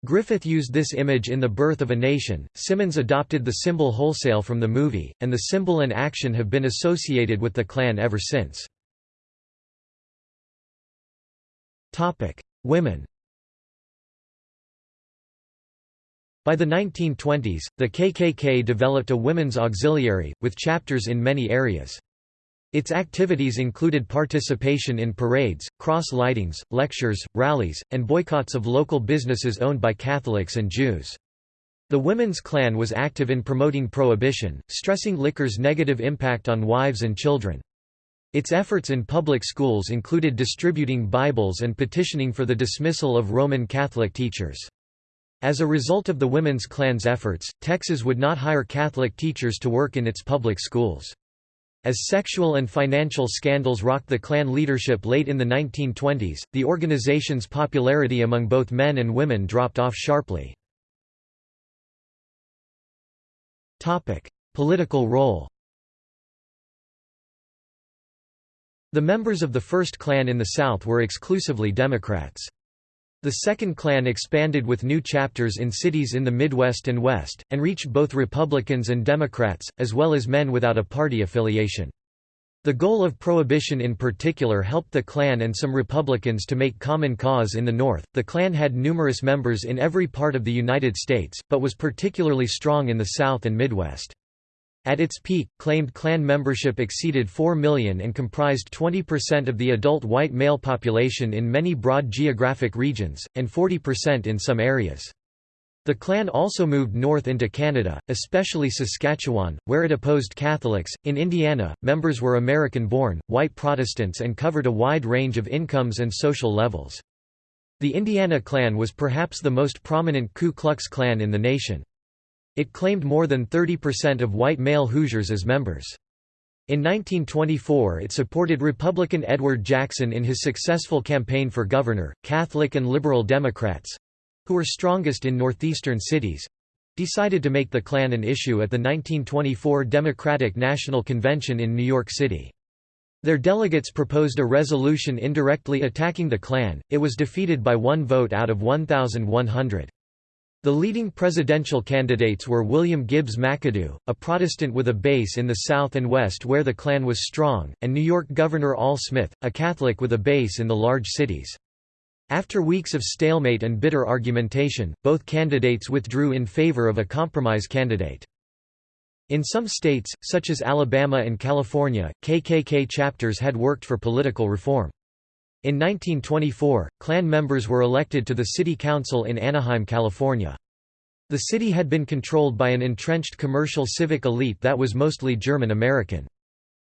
Griffith used this image in The Birth of a Nation. Simmons adopted the symbol wholesale from the movie, and the symbol and action have been associated with the Klan ever since. Topic: Women. By the 1920s, the KKK developed a women's auxiliary, with chapters in many areas. Its activities included participation in parades, cross-lightings, lectures, rallies, and boycotts of local businesses owned by Catholics and Jews. The Women's Klan was active in promoting prohibition, stressing liquor's negative impact on wives and children. Its efforts in public schools included distributing Bibles and petitioning for the dismissal of Roman Catholic teachers. As a result of the Women's Klan's efforts, Texas would not hire Catholic teachers to work in its public schools. As sexual and financial scandals rocked the Klan leadership late in the 1920s, the organization's popularity among both men and women dropped off sharply. Political role The members of the First Klan in the South were exclusively Democrats. The Second Klan expanded with new chapters in cities in the Midwest and West, and reached both Republicans and Democrats, as well as men without a party affiliation. The goal of prohibition in particular helped the Klan and some Republicans to make common cause in the North. The Klan had numerous members in every part of the United States, but was particularly strong in the South and Midwest. At its peak, claimed Klan membership exceeded 4 million and comprised 20% of the adult white male population in many broad geographic regions, and 40% in some areas. The Klan also moved north into Canada, especially Saskatchewan, where it opposed Catholics. In Indiana, members were American born, white Protestants, and covered a wide range of incomes and social levels. The Indiana Klan was perhaps the most prominent Ku Klux Klan in the nation. It claimed more than 30% of white male Hoosiers as members. In 1924 it supported Republican Edward Jackson in his successful campaign for governor. Catholic and liberal Democrats—who were strongest in northeastern cities—decided to make the Klan an issue at the 1924 Democratic National Convention in New York City. Their delegates proposed a resolution indirectly attacking the Klan, it was defeated by one vote out of 1,100. The leading presidential candidates were William Gibbs McAdoo, a Protestant with a base in the South and West where the Klan was strong, and New York Governor Al Smith, a Catholic with a base in the large cities. After weeks of stalemate and bitter argumentation, both candidates withdrew in favor of a compromise candidate. In some states, such as Alabama and California, KKK chapters had worked for political reform. In 1924, Klan members were elected to the city council in Anaheim, California. The city had been controlled by an entrenched commercial civic elite that was mostly German American.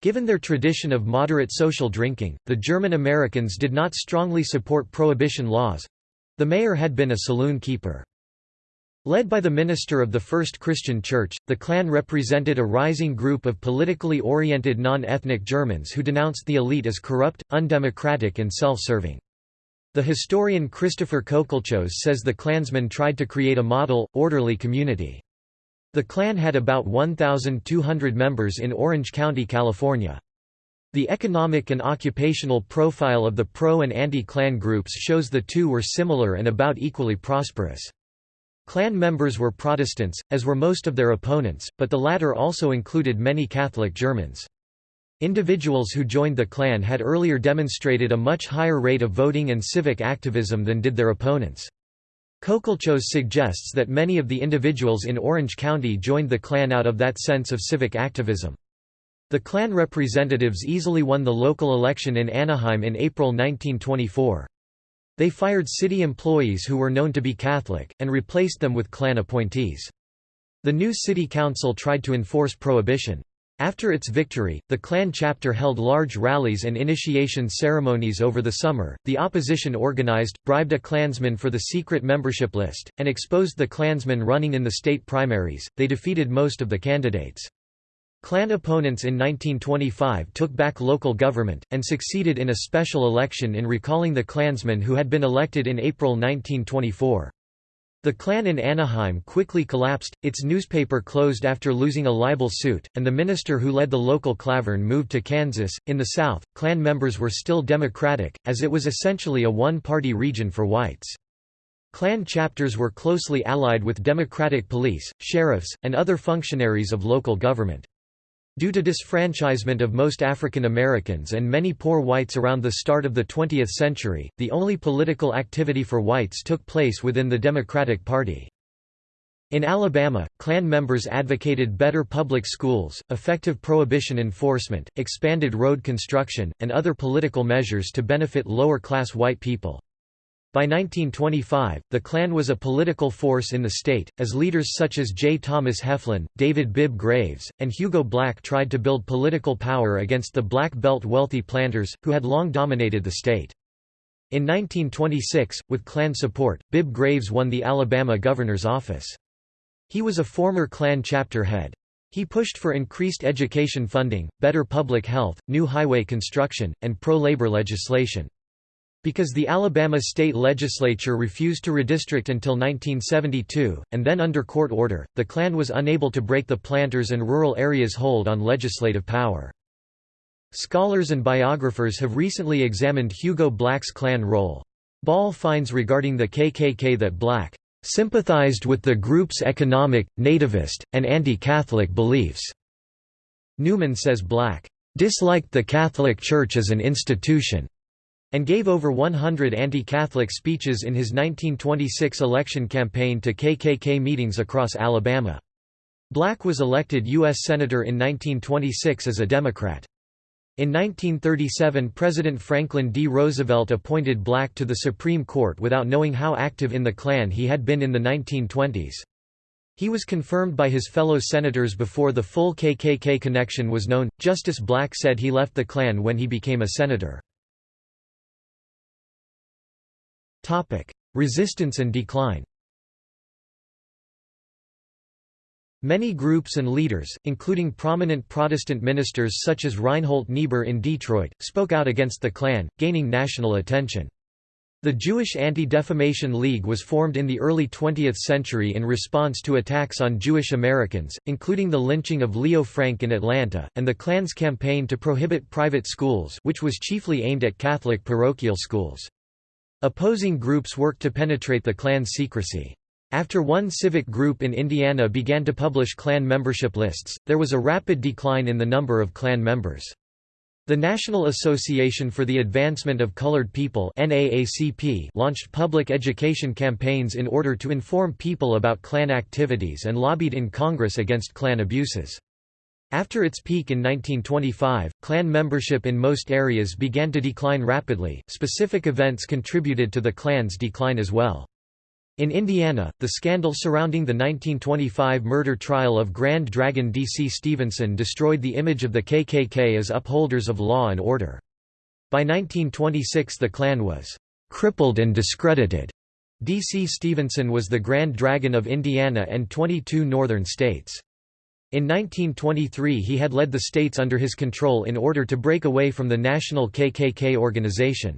Given their tradition of moderate social drinking, the German Americans did not strongly support prohibition laws. The mayor had been a saloon keeper. Led by the minister of the First Christian Church, the Klan represented a rising group of politically oriented non-ethnic Germans who denounced the elite as corrupt, undemocratic and self-serving. The historian Christopher Cocoltchos says the Klansmen tried to create a model, orderly community. The Klan had about 1,200 members in Orange County, California. The economic and occupational profile of the pro- and anti-Klan groups shows the two were similar and about equally prosperous. Klan members were Protestants, as were most of their opponents, but the latter also included many Catholic Germans. Individuals who joined the Klan had earlier demonstrated a much higher rate of voting and civic activism than did their opponents. Cocoltchos suggests that many of the individuals in Orange County joined the Klan out of that sense of civic activism. The Klan representatives easily won the local election in Anaheim in April 1924. They fired city employees who were known to be Catholic, and replaced them with Klan appointees. The new city council tried to enforce prohibition. After its victory, the Klan chapter held large rallies and initiation ceremonies over the summer. The opposition organized, bribed a Klansman for the secret membership list, and exposed the Klansmen running in the state primaries. They defeated most of the candidates. Klan opponents in 1925 took back local government, and succeeded in a special election in recalling the Klansmen who had been elected in April 1924. The Klan in Anaheim quickly collapsed, its newspaper closed after losing a libel suit, and the minister who led the local Klavern moved to Kansas. In the South, Klan members were still Democratic, as it was essentially a one party region for whites. Klan chapters were closely allied with Democratic police, sheriffs, and other functionaries of local government. Due to disfranchisement of most African Americans and many poor whites around the start of the 20th century, the only political activity for whites took place within the Democratic Party. In Alabama, Klan members advocated better public schools, effective prohibition enforcement, expanded road construction, and other political measures to benefit lower-class white people. By 1925, the Klan was a political force in the state, as leaders such as J. Thomas Heflin, David Bibb Graves, and Hugo Black tried to build political power against the Black Belt wealthy planters, who had long dominated the state. In 1926, with Klan support, Bibb Graves won the Alabama governor's office. He was a former Klan chapter head. He pushed for increased education funding, better public health, new highway construction, and pro-labor legislation. Because the Alabama state legislature refused to redistrict until 1972, and then under court order, the Klan was unable to break the planters' and rural areas' hold on legislative power. Scholars and biographers have recently examined Hugo Black's Klan role. Ball finds regarding the KKK that Black sympathized with the group's economic, nativist, and anti-Catholic beliefs. Newman says Black disliked the Catholic Church as an institution and gave over 100 anti-Catholic speeches in his 1926 election campaign to KKK meetings across Alabama. Black was elected U.S. Senator in 1926 as a Democrat. In 1937 President Franklin D. Roosevelt appointed Black to the Supreme Court without knowing how active in the Klan he had been in the 1920s. He was confirmed by his fellow senators before the full KKK connection was known. Justice Black said he left the Klan when he became a senator. Topic: Resistance and decline. Many groups and leaders, including prominent Protestant ministers such as Reinhold Niebuhr in Detroit, spoke out against the Klan, gaining national attention. The Jewish Anti-Defamation League was formed in the early 20th century in response to attacks on Jewish Americans, including the lynching of Leo Frank in Atlanta, and the Klan's campaign to prohibit private schools which was chiefly aimed at Catholic parochial schools. Opposing groups worked to penetrate the Klan's secrecy. After one civic group in Indiana began to publish Klan membership lists, there was a rapid decline in the number of Klan members. The National Association for the Advancement of Colored People NAACP launched public education campaigns in order to inform people about Klan activities and lobbied in Congress against Klan abuses. After its peak in 1925, Klan membership in most areas began to decline rapidly. Specific events contributed to the Klan's decline as well. In Indiana, the scandal surrounding the 1925 murder trial of Grand Dragon D.C. Stephenson destroyed the image of the KKK as upholders of law and order. By 1926 the Klan was crippled and discredited. D.C. Stephenson was the Grand Dragon of Indiana and 22 northern states. In 1923 he had led the states under his control in order to break away from the national KKK organization.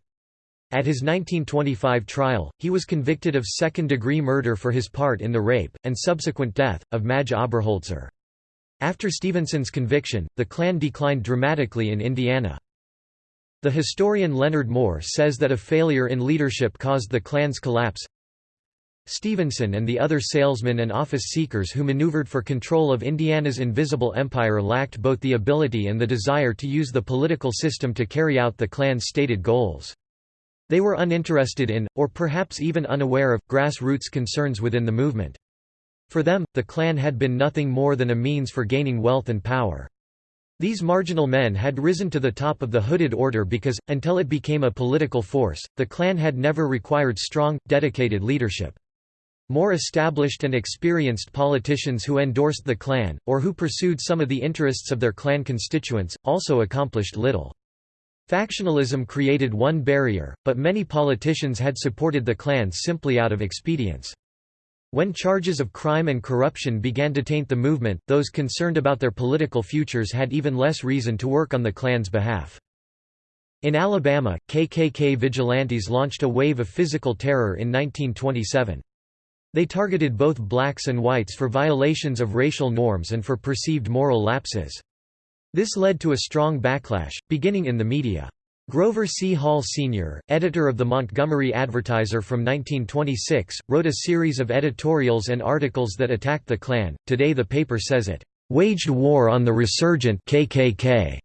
At his 1925 trial, he was convicted of second-degree murder for his part in the rape, and subsequent death, of Madge Oberholtzer. After Stephenson's conviction, the Klan declined dramatically in Indiana. The historian Leonard Moore says that a failure in leadership caused the Klan's collapse. Stephenson and the other salesmen and office seekers who maneuvered for control of Indiana's invisible empire lacked both the ability and the desire to use the political system to carry out the Klan's stated goals. They were uninterested in, or perhaps even unaware of, grassroots concerns within the movement. For them, the Klan had been nothing more than a means for gaining wealth and power. These marginal men had risen to the top of the hooded order because, until it became a political force, the Klan had never required strong, dedicated leadership. More established and experienced politicians who endorsed the Klan, or who pursued some of the interests of their Klan constituents, also accomplished little. Factionalism created one barrier, but many politicians had supported the Klan simply out of expedience. When charges of crime and corruption began to taint the movement, those concerned about their political futures had even less reason to work on the Klan's behalf. In Alabama, KKK vigilantes launched a wave of physical terror in 1927. They targeted both blacks and whites for violations of racial norms and for perceived moral lapses. This led to a strong backlash, beginning in the media. Grover C. Hall Sr., editor of the Montgomery Advertiser from 1926, wrote a series of editorials and articles that attacked the Klan. Today the paper says it waged war on the resurgent KKK.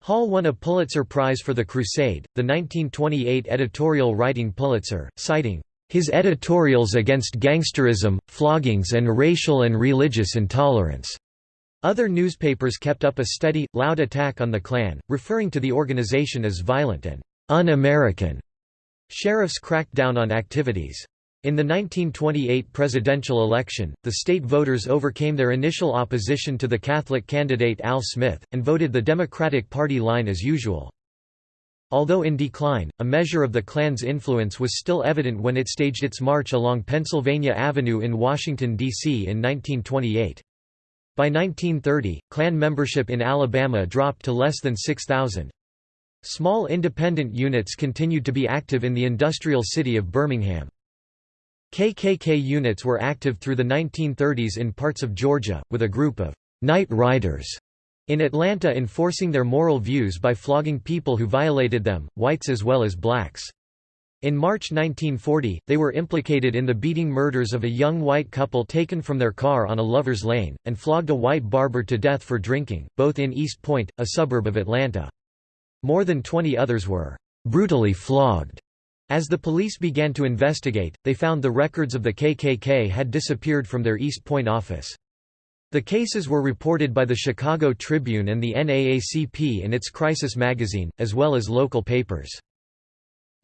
Hall won a Pulitzer Prize for The Crusade, the 1928 editorial writing Pulitzer, citing his editorials against gangsterism, floggings and racial and religious intolerance. Other newspapers kept up a steady, loud attack on the Klan, referring to the organization as violent and un-American. Sheriffs cracked down on activities. In the 1928 presidential election, the state voters overcame their initial opposition to the Catholic candidate Al Smith, and voted the Democratic Party line as usual. Although in decline, a measure of the Klan's influence was still evident when it staged its march along Pennsylvania Avenue in Washington, D.C. in 1928. By 1930, Klan membership in Alabama dropped to less than 6,000. Small independent units continued to be active in the industrial city of Birmingham. KKK units were active through the 1930s in parts of Georgia, with a group of «night riders» in Atlanta enforcing their moral views by flogging people who violated them, whites as well as blacks. In March 1940, they were implicated in the beating murders of a young white couple taken from their car on a lover's lane, and flogged a white barber to death for drinking, both in East Point, a suburb of Atlanta. More than 20 others were brutally flogged. As the police began to investigate, they found the records of the KKK had disappeared from their East Point office. The cases were reported by the Chicago Tribune and the NAACP in its Crisis magazine, as well as local papers.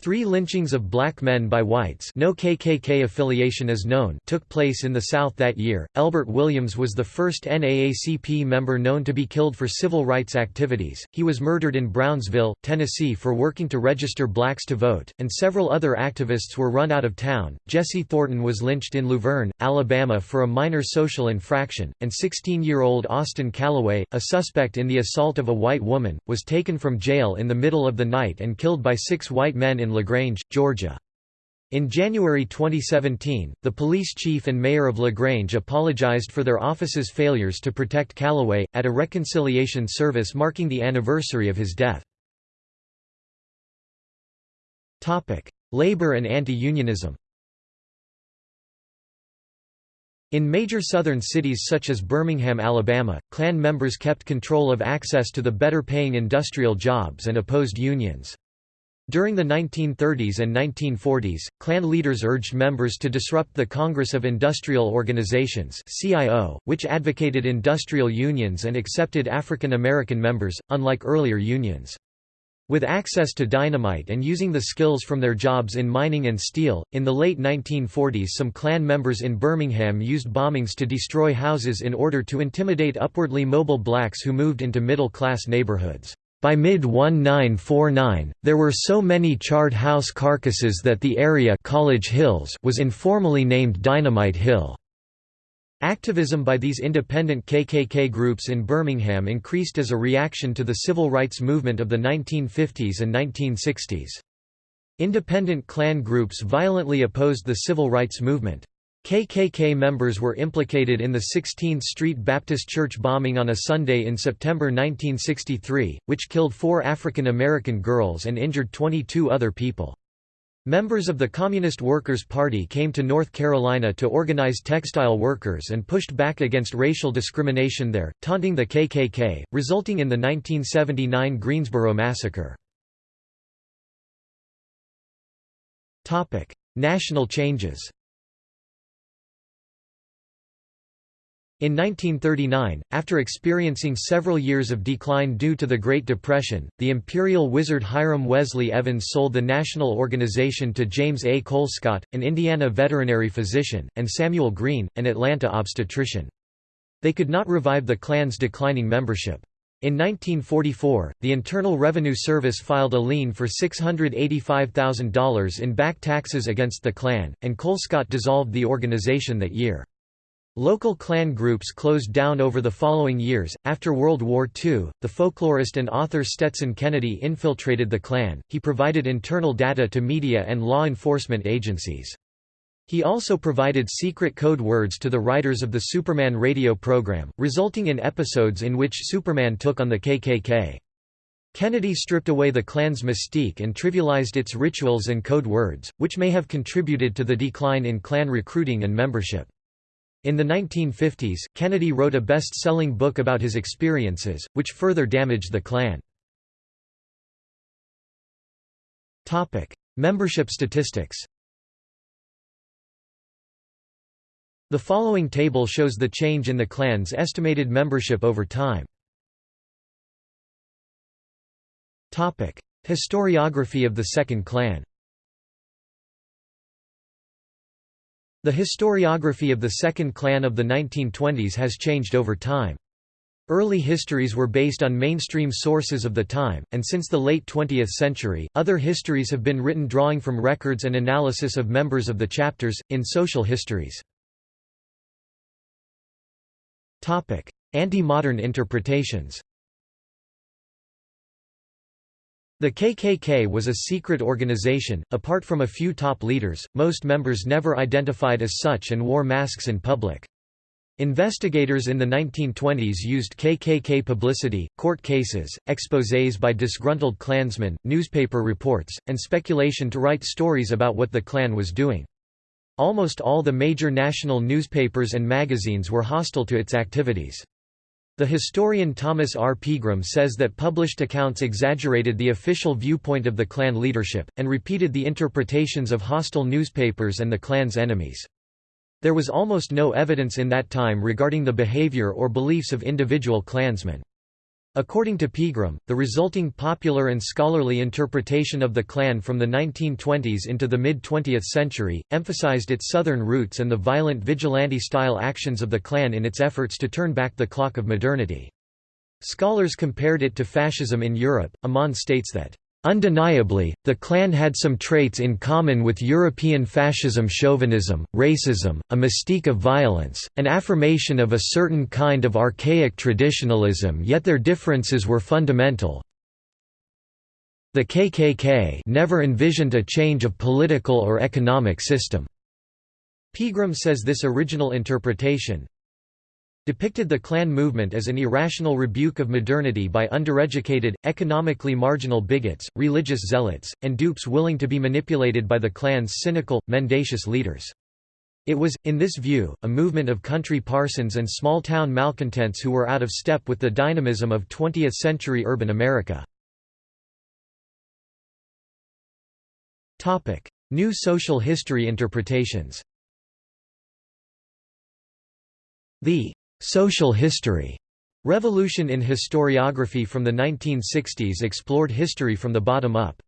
Three lynchings of black men by whites no KKK affiliation is known took place in the South that year. Elbert Williams was the first NAACP member known to be killed for civil rights activities. He was murdered in Brownsville, Tennessee for working to register blacks to vote, and several other activists were run out of town. Jesse Thornton was lynched in Luverne, Alabama for a minor social infraction, and 16-year-old Austin Callaway, a suspect in the assault of a white woman, was taken from jail in the middle of the night and killed by six white men in LaGrange, Georgia. In January 2017, the police chief and mayor of LaGrange apologized for their office's failures to protect Callaway, at a reconciliation service marking the anniversary of his death. Labor and anti-unionism In major southern cities such as Birmingham, Alabama, Klan members kept control of access to the better-paying industrial jobs and opposed unions. During the 1930s and 1940s, Klan leaders urged members to disrupt the Congress of Industrial Organizations which advocated industrial unions and accepted African American members, unlike earlier unions. With access to dynamite and using the skills from their jobs in mining and steel, in the late 1940s some Klan members in Birmingham used bombings to destroy houses in order to intimidate upwardly mobile blacks who moved into middle-class neighborhoods. By mid-1949, there were so many charred house carcasses that the area College Hills was informally named Dynamite Hill. Activism by these independent KKK groups in Birmingham increased as a reaction to the civil rights movement of the 1950s and 1960s. Independent Klan groups violently opposed the civil rights movement. KKK members were implicated in the 16th Street Baptist Church bombing on a Sunday in September 1963, which killed four African American girls and injured 22 other people. Members of the Communist Workers' Party came to North Carolina to organize textile workers and pushed back against racial discrimination there, taunting the KKK, resulting in the 1979 Greensboro Massacre. National changes In 1939, after experiencing several years of decline due to the Great Depression, the imperial wizard Hiram Wesley Evans sold the national organization to James A. Colescott, an Indiana veterinary physician, and Samuel Green, an Atlanta obstetrician. They could not revive the Klan's declining membership. In 1944, the Internal Revenue Service filed a lien for $685,000 in back taxes against the Klan, and Colescott dissolved the organization that year. Local Klan groups closed down over the following years. After World War II, the folklorist and author Stetson Kennedy infiltrated the Klan. He provided internal data to media and law enforcement agencies. He also provided secret code words to the writers of the Superman radio program, resulting in episodes in which Superman took on the KKK. Kennedy stripped away the Klan's mystique and trivialized its rituals and code words, which may have contributed to the decline in Klan recruiting and membership. In the 1950s, Kennedy wrote a best-selling book about his experiences, which further damaged the Klan. Membership statistics The following table shows the change in the Klan's estimated membership over time. Historiography of the Second Klan The historiography of the Second Klan of the 1920s has changed over time. Early histories were based on mainstream sources of the time, and since the late 20th century, other histories have been written drawing from records and analysis of members of the chapters, in social histories. Anti-modern interpretations The KKK was a secret organization, apart from a few top leaders, most members never identified as such and wore masks in public. Investigators in the 1920s used KKK publicity, court cases, exposés by disgruntled Klansmen, newspaper reports, and speculation to write stories about what the Klan was doing. Almost all the major national newspapers and magazines were hostile to its activities. The historian Thomas R. Pegram says that published accounts exaggerated the official viewpoint of the Klan leadership, and repeated the interpretations of hostile newspapers and the Klan's enemies. There was almost no evidence in that time regarding the behavior or beliefs of individual Klansmen. According to Pegram, the resulting popular and scholarly interpretation of the Klan from the 1920s into the mid-20th century, emphasized its southern roots and the violent vigilante-style actions of the Klan in its efforts to turn back the clock of modernity. Scholars compared it to fascism in Europe. Amon states that Undeniably, the Klan had some traits in common with European fascism chauvinism, racism, a mystique of violence, an affirmation of a certain kind of archaic traditionalism yet their differences were fundamental. The KKK never envisioned a change of political or economic system. Pegram says this original interpretation, depicted the Klan movement as an irrational rebuke of modernity by undereducated, economically marginal bigots, religious zealots, and dupes willing to be manipulated by the Klan's cynical, mendacious leaders. It was, in this view, a movement of country parsons and small-town malcontents who were out of step with the dynamism of 20th-century urban America. New social history interpretations The Social history Revolution in historiography from the 1960s explored history from the bottom up.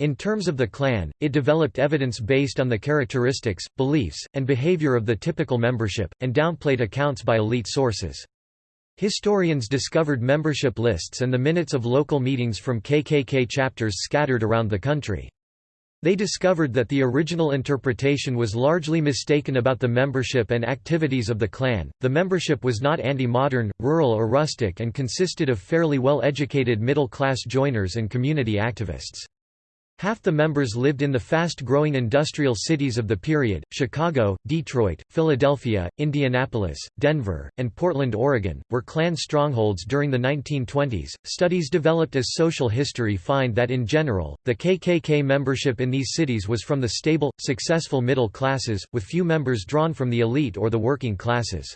In terms of the Klan, it developed evidence based on the characteristics, beliefs, and behavior of the typical membership, and downplayed accounts by elite sources. Historians discovered membership lists and the minutes of local meetings from KKK chapters scattered around the country. They discovered that the original interpretation was largely mistaken about the membership and activities of the Klan. The membership was not anti modern, rural, or rustic and consisted of fairly well educated middle class joiners and community activists. Half the members lived in the fast-growing industrial cities of the period, Chicago, Detroit, Philadelphia, Indianapolis, Denver, and Portland, Oregon, were Klan strongholds during the 1920s. Studies developed as social history find that in general, the KKK membership in these cities was from the stable, successful middle classes, with few members drawn from the elite or the working classes.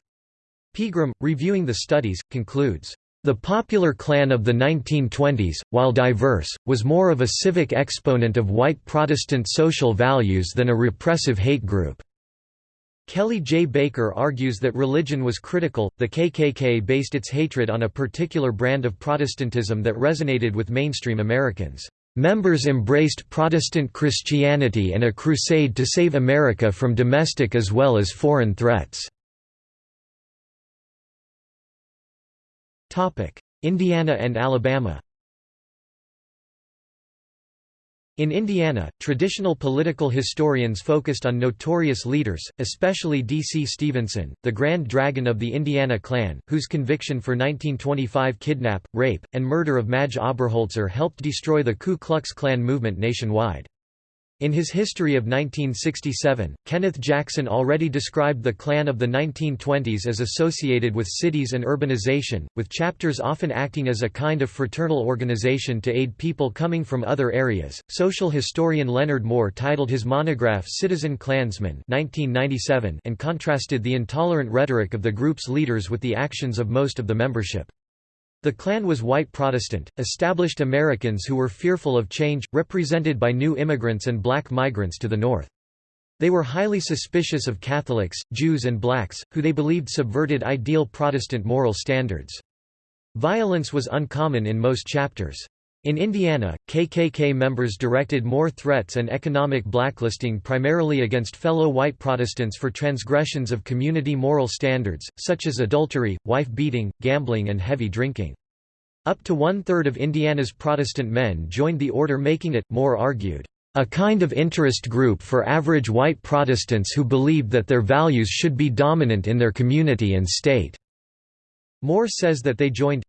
Pegram, reviewing the studies, concludes, the popular Klan of the 1920s, while diverse, was more of a civic exponent of white Protestant social values than a repressive hate group. Kelly J. Baker argues that religion was critical. The KKK based its hatred on a particular brand of Protestantism that resonated with mainstream Americans. Members embraced Protestant Christianity and a crusade to save America from domestic as well as foreign threats. Indiana and Alabama In Indiana, traditional political historians focused on notorious leaders, especially D.C. Stephenson, the Grand Dragon of the Indiana Klan, whose conviction for 1925 kidnap, rape, and murder of Madge Oberholtzer helped destroy the Ku Klux Klan movement nationwide. In his History of 1967, Kenneth Jackson already described the Klan of the 1920s as associated with cities and urbanization, with chapters often acting as a kind of fraternal organization to aid people coming from other areas. Social historian Leonard Moore titled his monograph Citizen Klansmen 1997 and contrasted the intolerant rhetoric of the group's leaders with the actions of most of the membership. The Klan was white Protestant, established Americans who were fearful of change, represented by new immigrants and black migrants to the north. They were highly suspicious of Catholics, Jews and blacks, who they believed subverted ideal Protestant moral standards. Violence was uncommon in most chapters. In Indiana, KKK members directed more threats and economic blacklisting primarily against fellow white Protestants for transgressions of community moral standards, such as adultery, wife-beating, gambling and heavy drinking. Up to one-third of Indiana's Protestant men joined the order making it, Moore argued, a kind of interest group for average white Protestants who believed that their values should be dominant in their community and state." Moore says that they joined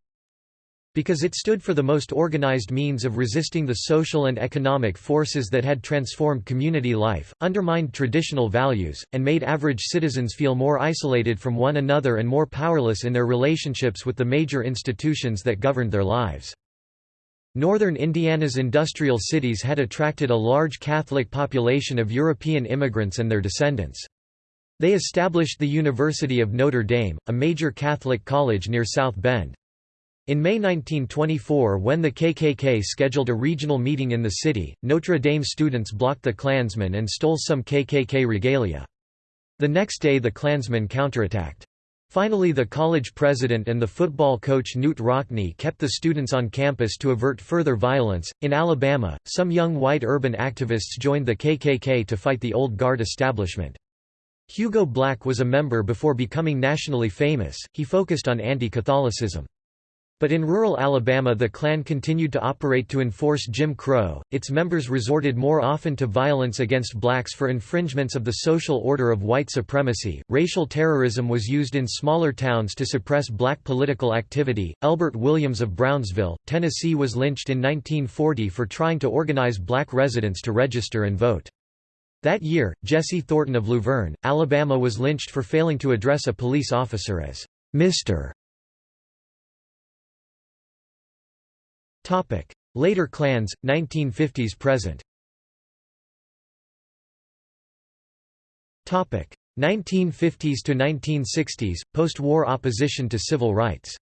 because it stood for the most organized means of resisting the social and economic forces that had transformed community life, undermined traditional values, and made average citizens feel more isolated from one another and more powerless in their relationships with the major institutions that governed their lives. Northern Indiana's industrial cities had attracted a large Catholic population of European immigrants and their descendants. They established the University of Notre Dame, a major Catholic college near South Bend. In May 1924 when the KKK scheduled a regional meeting in the city, Notre Dame students blocked the Klansmen and stole some KKK regalia. The next day the Klansmen counterattacked. Finally the college president and the football coach Knute Rockne kept the students on campus to avert further violence. In Alabama, some young white urban activists joined the KKK to fight the old guard establishment. Hugo Black was a member before becoming nationally famous, he focused on anti-Catholicism. But in rural Alabama the Klan continued to operate to enforce Jim Crow, its members resorted more often to violence against blacks for infringements of the social order of white supremacy. Racial terrorism was used in smaller towns to suppress black political activity. Elbert Williams of Brownsville, Tennessee was lynched in 1940 for trying to organize black residents to register and vote. That year, Jesse Thornton of Luverne, Alabama was lynched for failing to address a police officer as Mr. Later Klans, 1950s present. 1950s to 1960s, post-war opposition to civil rights.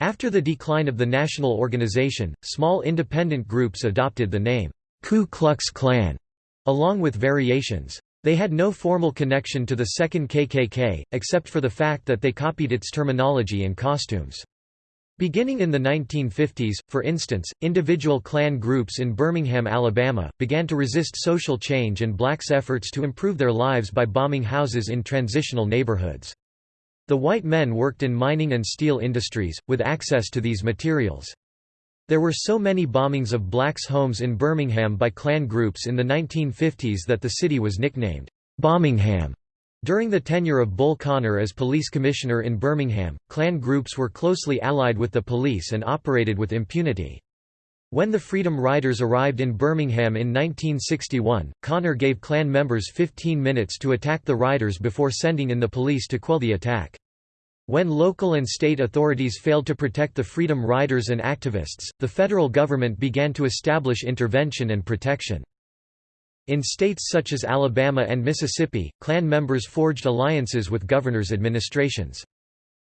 After the decline of the national organization, small independent groups adopted the name, Ku Klux Klan, along with variations. They had no formal connection to the second KKK, except for the fact that they copied its terminology and costumes. Beginning in the 1950s, for instance, individual Klan groups in Birmingham, Alabama, began to resist social change and blacks' efforts to improve their lives by bombing houses in transitional neighborhoods. The white men worked in mining and steel industries, with access to these materials. There were so many bombings of blacks' homes in Birmingham by Klan groups in the 1950s that the city was nicknamed Bombingham. During the tenure of Bull Connor as police commissioner in Birmingham, Klan groups were closely allied with the police and operated with impunity. When the Freedom Riders arrived in Birmingham in 1961, Connor gave Klan members 15 minutes to attack the riders before sending in the police to quell the attack. When local and state authorities failed to protect the Freedom Riders and activists, the federal government began to establish intervention and protection. In states such as Alabama and Mississippi, Klan members forged alliances with governors' administrations.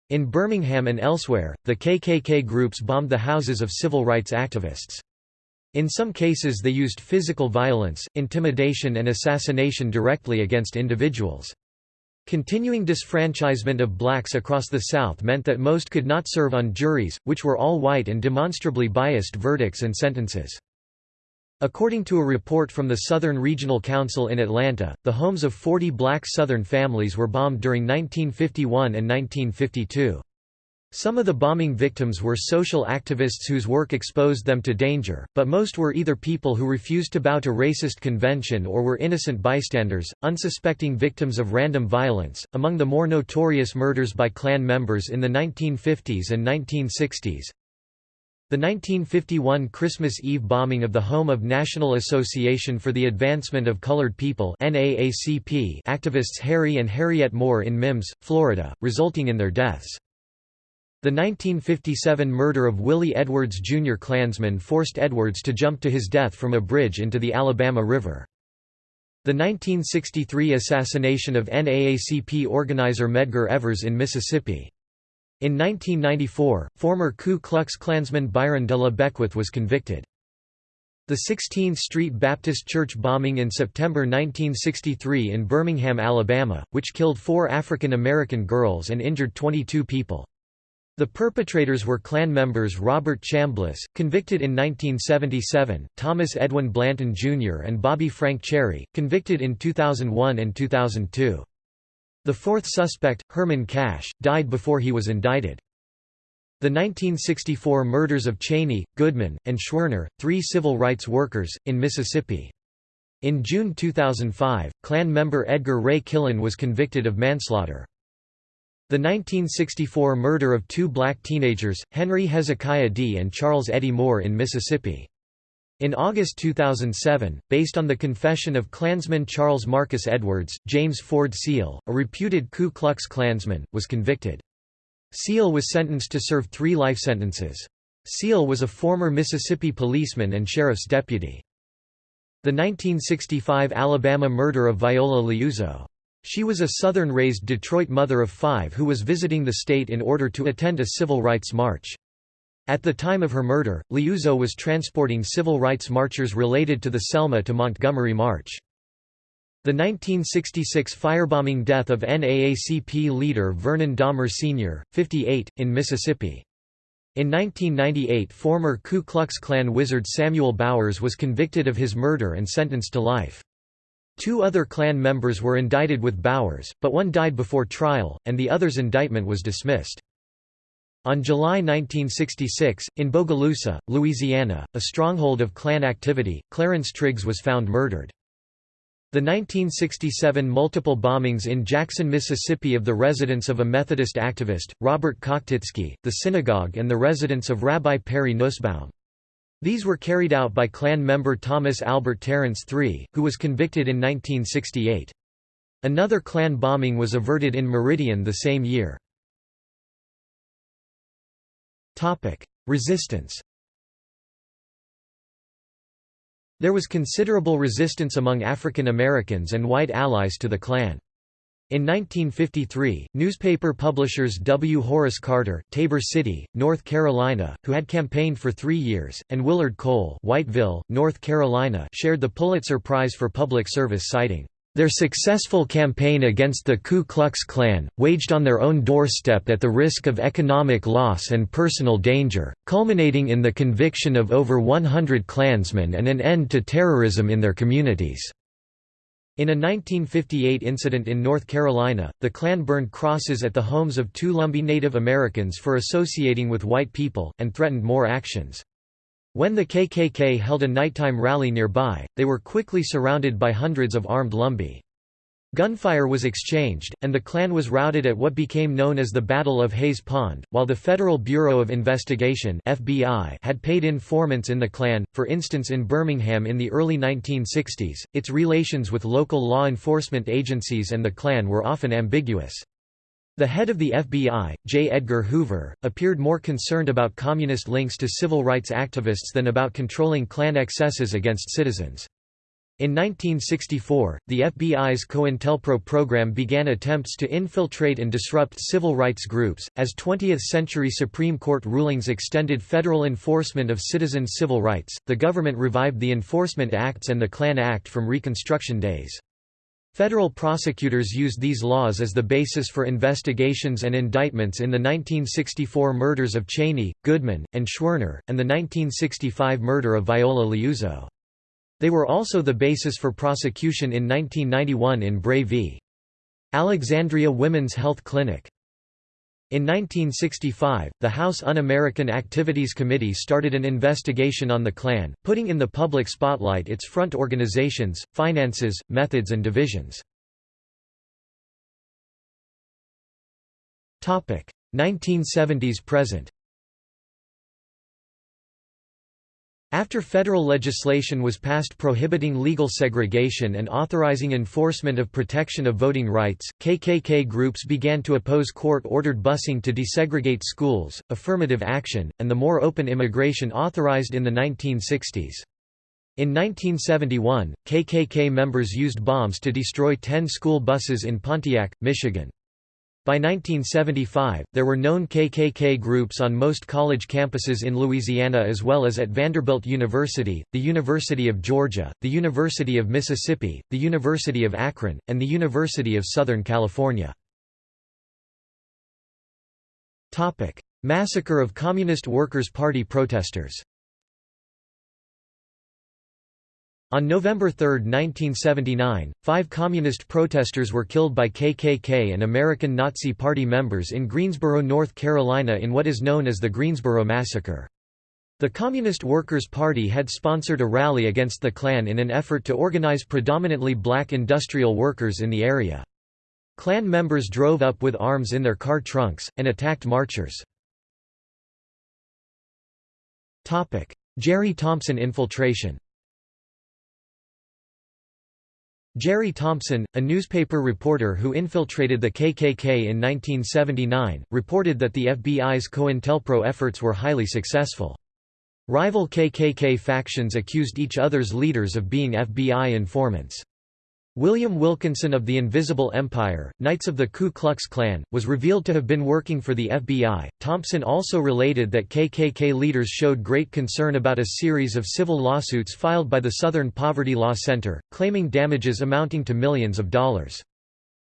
In Birmingham and elsewhere, the KKK groups bombed the houses of civil rights activists. In some cases they used physical violence, intimidation and assassination directly against individuals. Continuing disfranchisement of blacks across the South meant that most could not serve on juries, which were all white and demonstrably biased verdicts and sentences. According to a report from the Southern Regional Council in Atlanta, the homes of 40 black Southern families were bombed during 1951 and 1952. Some of the bombing victims were social activists whose work exposed them to danger, but most were either people who refused to bow to racist convention or were innocent bystanders, unsuspecting victims of random violence. Among the more notorious murders by Klan members in the 1950s and 1960s, the 1951 Christmas Eve bombing of the home of National Association for the Advancement of Colored People activists Harry and Harriet Moore in Mims, Florida, resulting in their deaths. The 1957 murder of Willie Edwards Jr. Klansman forced Edwards to jump to his death from a bridge into the Alabama River. The 1963 assassination of NAACP organizer Medgar Evers in Mississippi. In 1994, former Ku Klux Klansman Byron de la Beckwith was convicted. The 16th Street Baptist Church bombing in September 1963 in Birmingham, Alabama, which killed four African American girls and injured 22 people. The perpetrators were Klan members Robert Chambliss, convicted in 1977, Thomas Edwin Blanton Jr. and Bobby Frank Cherry, convicted in 2001 and 2002. The fourth suspect, Herman Cash, died before he was indicted. The 1964 murders of Chaney, Goodman, and Schwerner, three civil rights workers, in Mississippi. In June 2005, Klan member Edgar Ray Killen was convicted of manslaughter. The 1964 murder of two black teenagers, Henry Hezekiah Dee and Charles Eddie Moore in Mississippi. In August 2007, based on the confession of Klansman Charles Marcus Edwards, James Ford Seale, a reputed Ku Klux Klansman, was convicted. Seale was sentenced to serve three life sentences. Seale was a former Mississippi policeman and sheriff's deputy. The 1965 Alabama murder of Viola Liuzzo. She was a Southern-raised Detroit mother of five who was visiting the state in order to attend a civil rights march. At the time of her murder, Liuzzo was transporting civil rights marchers related to the Selma to Montgomery March. The 1966 firebombing death of NAACP leader Vernon Dahmer Sr., 58, in Mississippi. In 1998 former Ku Klux Klan wizard Samuel Bowers was convicted of his murder and sentenced to life. Two other Klan members were indicted with Bowers, but one died before trial, and the other's indictment was dismissed. On July 1966, in Bogalusa, Louisiana, a stronghold of Klan activity, Clarence Triggs was found murdered. The 1967 multiple bombings in Jackson, Mississippi of the residence of a Methodist activist, Robert Kochtitzky, the synagogue and the residence of Rabbi Perry Nussbaum. These were carried out by Klan member Thomas Albert Tarrants III, who was convicted in 1968. Another Klan bombing was averted in Meridian the same year. Resistance There was considerable resistance among African Americans and white allies to the Klan. In 1953, newspaper publishers W. Horace Carter Tabor City, North Carolina, who had campaigned for three years, and Willard Cole Whiteville, North Carolina shared the Pulitzer Prize for Public Service citing, their successful campaign against the Ku Klux Klan, waged on their own doorstep at the risk of economic loss and personal danger, culminating in the conviction of over 100 Klansmen and an end to terrorism in their communities. In a 1958 incident in North Carolina, the Klan burned crosses at the homes of two Lumbee Native Americans for associating with white people, and threatened more actions. When the KKK held a nighttime rally nearby, they were quickly surrounded by hundreds of armed Lumbee. Gunfire was exchanged, and the Klan was routed at what became known as the Battle of Hayes Pond, while the Federal Bureau of Investigation FBI had paid informants in the Klan. For instance in Birmingham in the early 1960s, its relations with local law enforcement agencies and the Klan were often ambiguous. The head of the FBI, J. Edgar Hoover, appeared more concerned about communist links to civil rights activists than about controlling Klan excesses against citizens. In 1964, the FBI's COINTELPRO program began attempts to infiltrate and disrupt civil rights groups. As 20th century Supreme Court rulings extended federal enforcement of citizens' civil rights, the government revived the Enforcement Acts and the Klan Act from Reconstruction days. Federal prosecutors used these laws as the basis for investigations and indictments in the 1964 murders of Chaney, Goodman, and Schwerner, and the 1965 murder of Viola Liuzzo. They were also the basis for prosecution in 1991 in Bray v. Alexandria Women's Health Clinic. In 1965, the House Un-American Activities Committee started an investigation on the Klan, putting in the public spotlight its front organizations, finances, methods and divisions. 1970s present After federal legislation was passed prohibiting legal segregation and authorizing enforcement of protection of voting rights, KKK groups began to oppose court-ordered busing to desegregate schools, affirmative action, and the more open immigration authorized in the 1960s. In 1971, KKK members used bombs to destroy 10 school buses in Pontiac, Michigan. By 1975, there were known KKK groups on most college campuses in Louisiana as well as at Vanderbilt University, the University of Georgia, the University of Mississippi, the University of Akron, and the University of Southern California. Massacre of Communist Workers' Party protesters On November 3, 1979, five communist protesters were killed by KKK and American Nazi Party members in Greensboro, North Carolina in what is known as the Greensboro Massacre. The Communist Workers' Party had sponsored a rally against the Klan in an effort to organize predominantly black industrial workers in the area. Klan members drove up with arms in their car trunks, and attacked marchers. Jerry Thompson infiltration Jerry Thompson, a newspaper reporter who infiltrated the KKK in 1979, reported that the FBI's COINTELPRO efforts were highly successful. Rival KKK factions accused each other's leaders of being FBI informants. William Wilkinson of the Invisible Empire, Knights of the Ku Klux Klan, was revealed to have been working for the FBI. Thompson also related that KKK leaders showed great concern about a series of civil lawsuits filed by the Southern Poverty Law Center, claiming damages amounting to millions of dollars.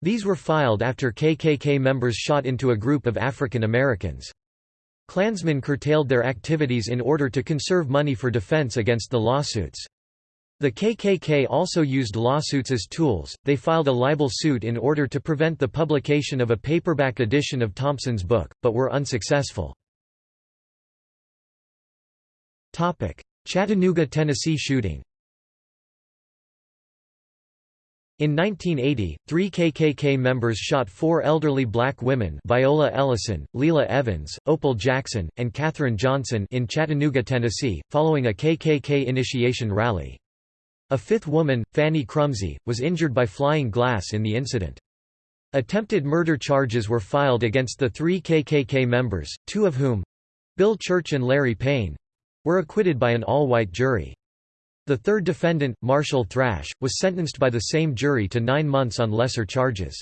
These were filed after KKK members shot into a group of African Americans. Klansmen curtailed their activities in order to conserve money for defense against the lawsuits. The KKK also used lawsuits as tools, they filed a libel suit in order to prevent the publication of a paperback edition of Thompson's book, but were unsuccessful. Chattanooga, Tennessee shooting In 1980, three KKK members shot four elderly black women Viola Ellison, Lela Evans, Opal Jackson, and Katherine Johnson in Chattanooga, Tennessee, following a KKK initiation rally. A fifth woman, Fanny Crumsey, was injured by flying glass in the incident. Attempted murder charges were filed against the three KKK members, two of whom—Bill Church and Larry Payne—were acquitted by an all-white jury. The third defendant, Marshall Thrash, was sentenced by the same jury to nine months on lesser charges.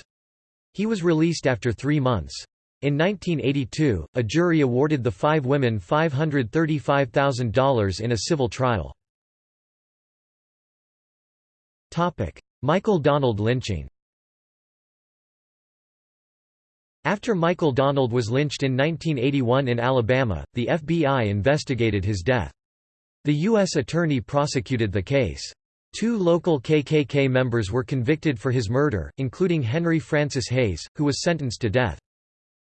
He was released after three months. In 1982, a jury awarded the five women $535,000 in a civil trial. Michael Donald lynching After Michael Donald was lynched in 1981 in Alabama, the FBI investigated his death. The U.S. Attorney prosecuted the case. Two local KKK members were convicted for his murder, including Henry Francis Hayes, who was sentenced to death.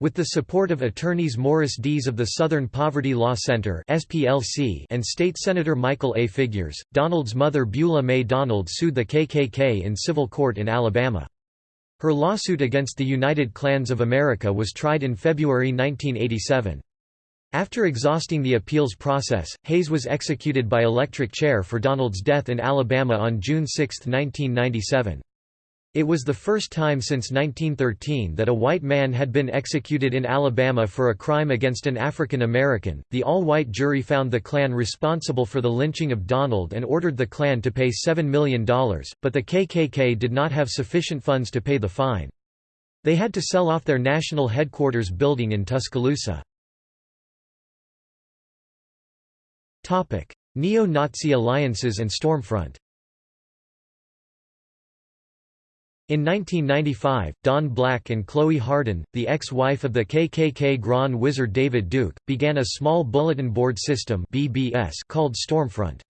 With the support of attorneys Morris Dees of the Southern Poverty Law Center (SPLC) and State Senator Michael A. Figures, Donald's mother Beulah May Donald sued the KKK in civil court in Alabama. Her lawsuit against the United Klans of America was tried in February 1987. After exhausting the appeals process, Hayes was executed by electric chair for Donald's death in Alabama on June 6, 1997. It was the first time since 1913 that a white man had been executed in Alabama for a crime against an African American. The all white jury found the Klan responsible for the lynching of Donald and ordered the Klan to pay $7 million, but the KKK did not have sufficient funds to pay the fine. They had to sell off their national headquarters building in Tuscaloosa. Neo-Nazi alliances and Stormfront In 1995, Don Black and Chloe Hardin, the ex-wife of the KKK Grand Wizard David Duke, began a small bulletin board system BBS called Stormfront.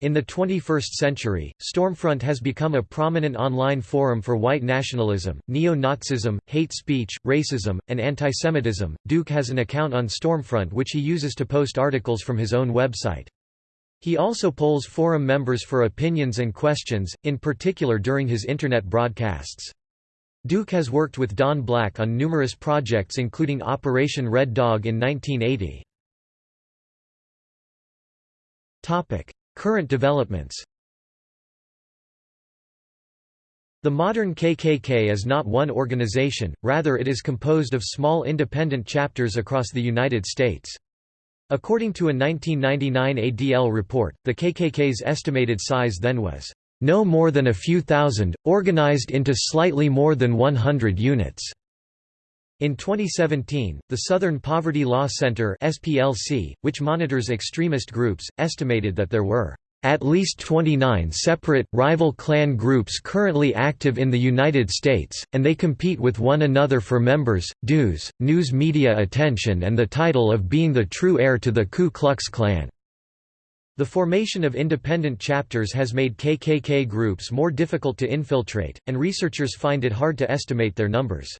In the 21st century, Stormfront has become a prominent online forum for white nationalism, neo-Nazism, hate speech, racism, and antisemitism. Duke has an account on Stormfront which he uses to post articles from his own website. He also polls forum members for opinions and questions, in particular during his Internet broadcasts. Duke has worked with Don Black on numerous projects including Operation Red Dog in 1980. Current developments The modern KKK is not one organization, rather it is composed of small independent chapters across the United States. According to a 1999 ADL report, the KKK's estimated size then was no more than a few thousand, organized into slightly more than 100 units. In 2017, the Southern Poverty Law Center (SPLC), which monitors extremist groups, estimated that there were at least 29 separate, rival Klan groups currently active in the United States, and they compete with one another for members, dues, news media attention and the title of being the true heir to the Ku Klux Klan. The formation of independent chapters has made KKK groups more difficult to infiltrate, and researchers find it hard to estimate their numbers.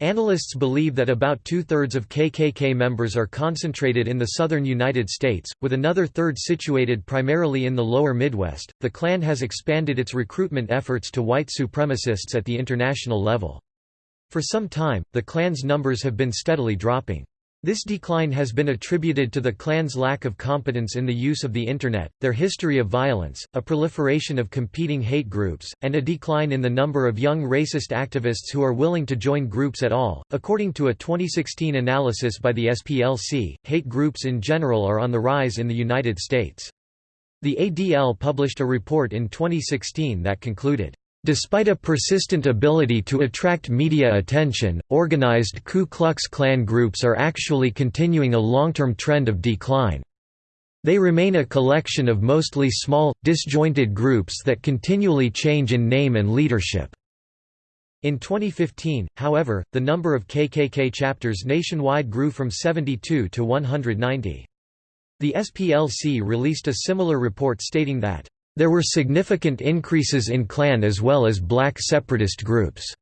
Analysts believe that about two-thirds of KKK members are concentrated in the southern United States, with another third situated primarily in the lower Midwest. The Klan has expanded its recruitment efforts to white supremacists at the international level. For some time, the Klan's numbers have been steadily dropping. This decline has been attributed to the Klan's lack of competence in the use of the Internet, their history of violence, a proliferation of competing hate groups, and a decline in the number of young racist activists who are willing to join groups at all. According to a 2016 analysis by the SPLC, hate groups in general are on the rise in the United States. The ADL published a report in 2016 that concluded, Despite a persistent ability to attract media attention, organized Ku Klux Klan groups are actually continuing a long-term trend of decline. They remain a collection of mostly small, disjointed groups that continually change in name and leadership. In 2015, however, the number of KKK chapters nationwide grew from 72 to 190. The SPLC released a similar report stating that there were significant increases in Klan as well as black separatist groups.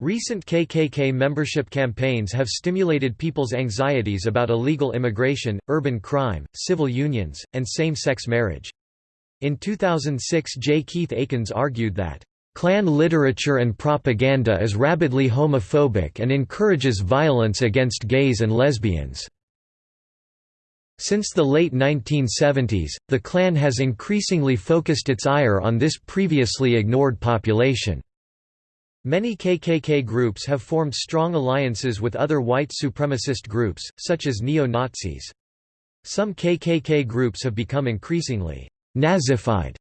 Recent KKK membership campaigns have stimulated people's anxieties about illegal immigration, urban crime, civil unions, and same-sex marriage. In 2006 J. Keith Akins argued that, "...Klan literature and propaganda is rabidly homophobic and encourages violence against gays and lesbians." Since the late 1970s, the Klan has increasingly focused its ire on this previously ignored population. Many KKK groups have formed strong alliances with other white supremacist groups, such as neo-Nazis. Some KKK groups have become increasingly Nazified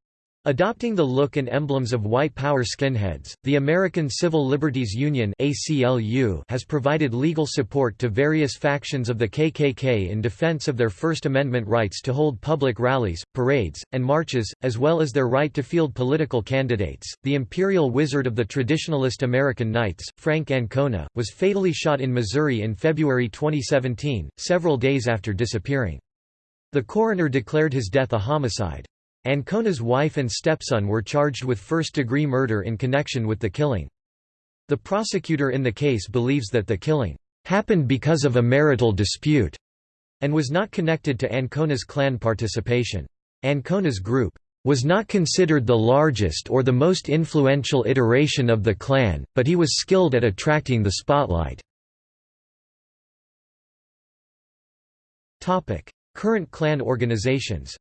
Adopting the look and emblems of white power skinheads, the American Civil Liberties Union has provided legal support to various factions of the KKK in defense of their First Amendment rights to hold public rallies, parades, and marches, as well as their right to field political candidates. The Imperial Wizard of the Traditionalist American Knights, Frank Ancona, was fatally shot in Missouri in February 2017, several days after disappearing. The coroner declared his death a homicide. Ancona's wife and stepson were charged with first-degree murder in connection with the killing. The prosecutor in the case believes that the killing happened because of a marital dispute and was not connected to Ancona's Klan participation. Ancona's group, was not considered the largest or the most influential iteration of the Klan, but he was skilled at attracting the spotlight. Current Klan organizations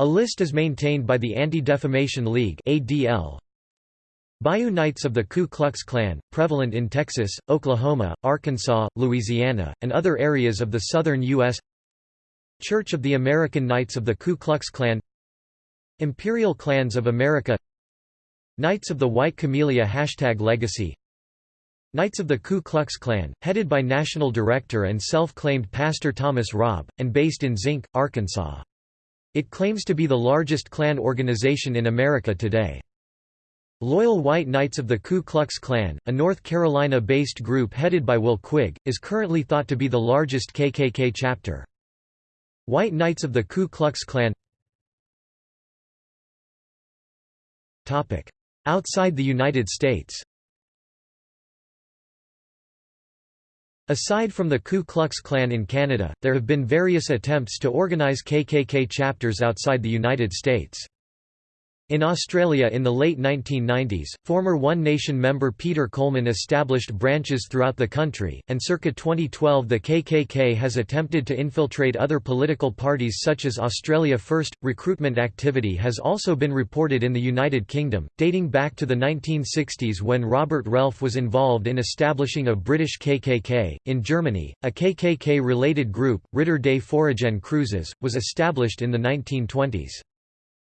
A list is maintained by the Anti-Defamation League ADL. Bayou Knights of the Ku Klux Klan, prevalent in Texas, Oklahoma, Arkansas, Louisiana, and other areas of the southern U.S. Church of the American Knights of the Ku Klux Klan Imperial Klans of America Knights of the White Camellia Hashtag Legacy Knights of the Ku Klux Klan, headed by National Director and self-claimed Pastor Thomas Robb, and based in Zinc, Arkansas. It claims to be the largest Klan organization in America today. Loyal White Knights of the Ku Klux Klan, a North Carolina-based group headed by Will Quigg, is currently thought to be the largest KKK chapter. White Knights of the Ku Klux Klan Outside the United States Aside from the Ku Klux Klan in Canada, there have been various attempts to organize KKK chapters outside the United States. In Australia in the late 1990s, former One Nation member Peter Coleman established branches throughout the country, and circa 2012 the KKK has attempted to infiltrate other political parties such as Australia First. Recruitment activity has also been reported in the United Kingdom, dating back to the 1960s when Robert Relf was involved in establishing a British KKK. In Germany, a KKK related group, Ritter des Feurigen Kreuzes, was established in the 1920s.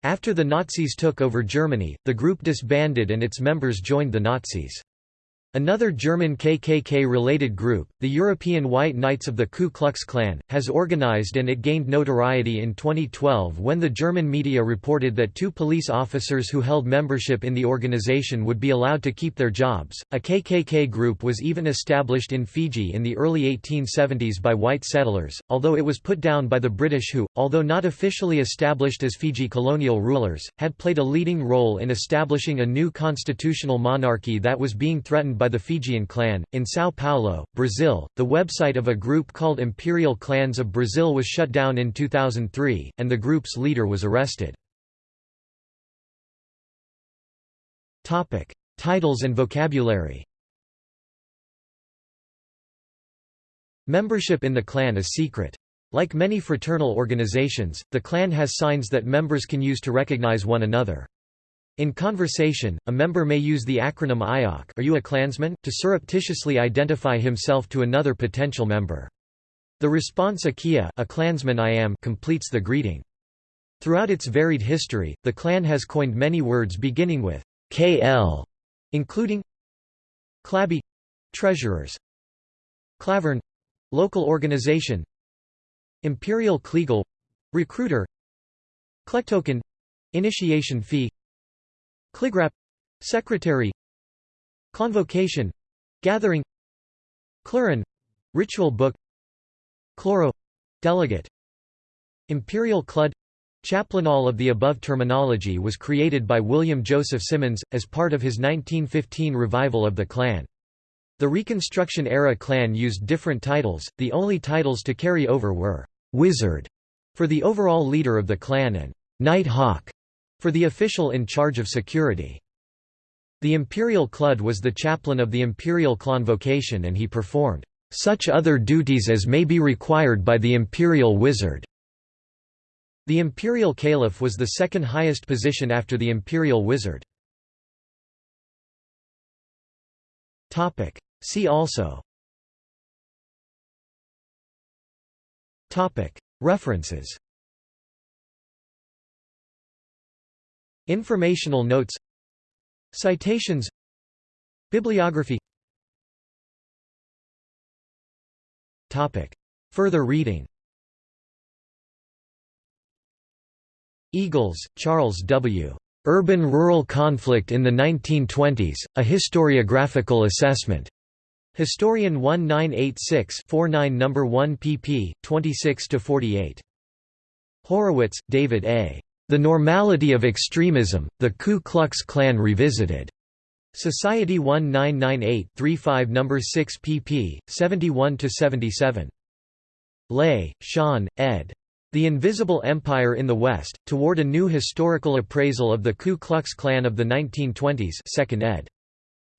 After the Nazis took over Germany, the group disbanded and its members joined the Nazis. Another German KKK-related group, the European White Knights of the Ku Klux Klan, has organized and it gained notoriety in 2012 when the German media reported that two police officers who held membership in the organization would be allowed to keep their jobs. A KKK group was even established in Fiji in the early 1870s by white settlers, although it was put down by the British who, although not officially established as Fiji colonial rulers, had played a leading role in establishing a new constitutional monarchy that was being threatened by the Fijian Klan. In Sao Paulo, Brazil, the website of a group called Imperial Klans of Brazil was shut down in 2003, and the group's leader was arrested. Topic: Titles and vocabulary. Membership in the Klan is secret. Like many fraternal organizations, the clan has signs that members can use to recognize one another. In conversation, a member may use the acronym IOC are you a Klansman? to surreptitiously identify himself to another potential member. The response Akia a Klansman I am completes the greeting. Throughout its varied history, the Klan has coined many words beginning with KL, including Klabee treasurers, Klavern local organization, Imperial Kleagle recruiter, Klectoken initiation fee, Kligrapp secretary Klonvocation gathering Kloran ritual book Kloreroe delegate Imperial Kludd Chaplain all of the above terminology was created by William Joseph Simmons, as part of his 1915 revival of the Klan. The Reconstruction-era Klan used different titles, the only titles to carry over were «Wizard» for the overall leader of the Klan and «Night Hawk» for the official in charge of security. The imperial Kludd was the chaplain of the imperial convocation and he performed such other duties as may be required by the imperial wizard. The imperial Klaliff was the second highest position after the imperial wizard. See also References Informational notes Citations Bibliography Further reading Eagles, Charles W. Urban-Rural Conflict in the 1920s, A Historiographical Assessment. Historian 1986-49 No. 1 pp. 26–48. Horowitz, David A. The Normality of Extremism, The Ku Klux Klan Revisited. Society 1998-35 No. 6 pp. 71–77. Lay, Shawn, ed. The Invisible Empire in the West, Toward a New Historical Appraisal of the Ku Klux Klan of the 1920s 2nd ed.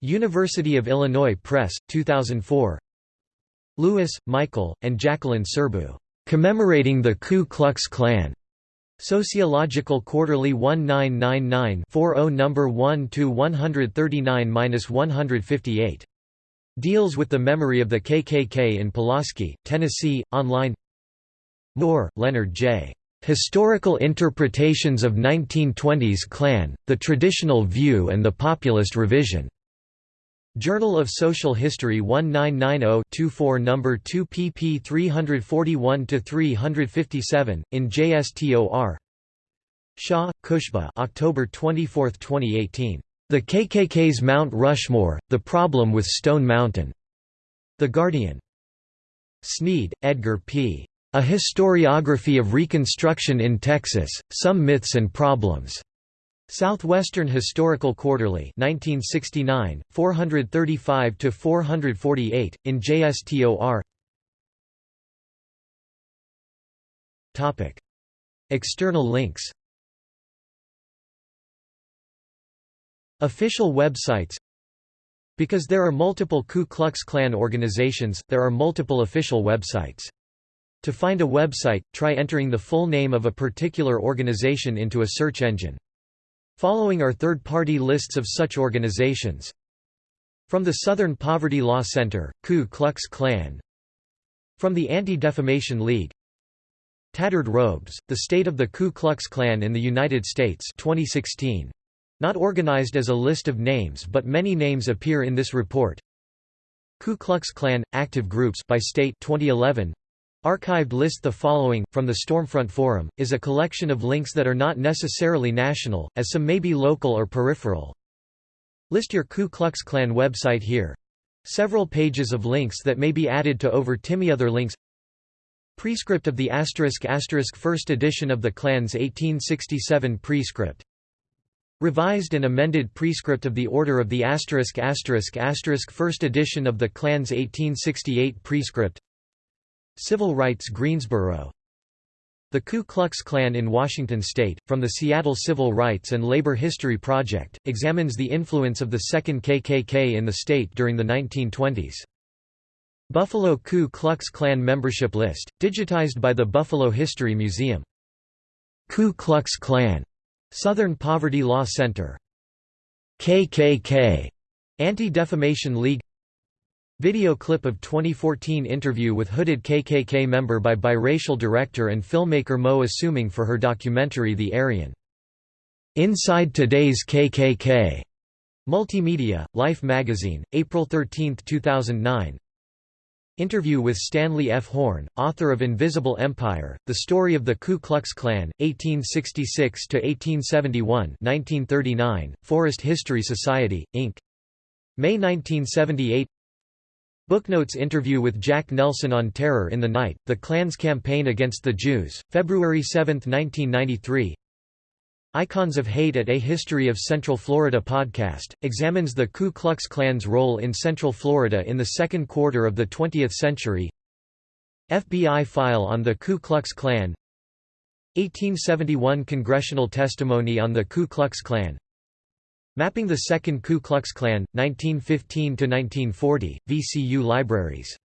University of Illinois Press, 2004 Lewis, Michael, and Jacqueline Serbu. Commemorating the Ku Klux Klan. Sociological Quarterly 1999-40 No. 1 139-158. Deals with the memory of the KKK in Pulaski, Tennessee, online Moore, Leonard J. Historical Interpretations of 1920s Klan, The Traditional View and the Populist Revision. Journal of Social History 1990-24 No. 2 pp 341–357, in JSTOR Shah, Khushbu October 24, 2018. The KKK's Mount Rushmore, The Problem with Stone Mountain. The Guardian. Sneed, Edgar P. A Historiography of Reconstruction in Texas, Some Myths and Problems. Southwestern Historical Quarterly 1969, 435–448, in JSTOR External links Official websites Because there are multiple Ku Klux Klan organizations, there are multiple official websites. To find a website, try entering the full name of a particular organization into a search engine. Following are third-party lists of such organizations. From the Southern Poverty Law Center, Ku Klux Klan From the Anti-Defamation League Tattered Robes, The State of the Ku Klux Klan in the United States 2016. Not organized as a list of names but many names appear in this report. Ku Klux Klan – Active Groups by State 2011. Archived list The following, from the Stormfront Forum, is a collection of links that are not necessarily national, as some may be local or peripheral. List your Ku Klux Klan website here. Several pages of links that may be added to over Timmy other links Prescript of the asterisk asterisk first edition of the Klan's 1867 prescript Revised and amended prescript of the Order of the asterisk asterisk asterisk first edition of the Klan's 1868 prescript Civil Rights Greensboro The Ku Klux Klan in Washington state, from the Seattle Civil Rights and Labor History Project, examines the influence of the second KKK in the state during the 1920s. Buffalo Ku Klux Klan membership list, digitized by the Buffalo History Museum. Ku Klux Klan, Southern Poverty Law Center. KKK, Anti-Defamation League Video clip of 2014 interview with hooded KKK member by biracial director and filmmaker Mo Asumang for her documentary The Aryan. Inside Today's KKK. Multimedia, Life magazine, April 13, 2009 Interview with Stanley F. Horn, author of Invisible Empire, The Story of the Ku Klux Klan, 1866–1871 1939, Forest History Society, Inc. May 1978 Booknotes interview with Jack Nelson on Terror in the Night, The Klan's Campaign Against the Jews, February 7, 1993 Icons of Hate at A History of Central Florida podcast, examines the Ku Klux Klan's role in Central Florida in the second quarter of the 20th century. FBI file on the Ku Klux Klan. 1871 congressional testimony on the Ku Klux Klan Mapping the Second Ku Klux Klan, 1915–1940, VCU Libraries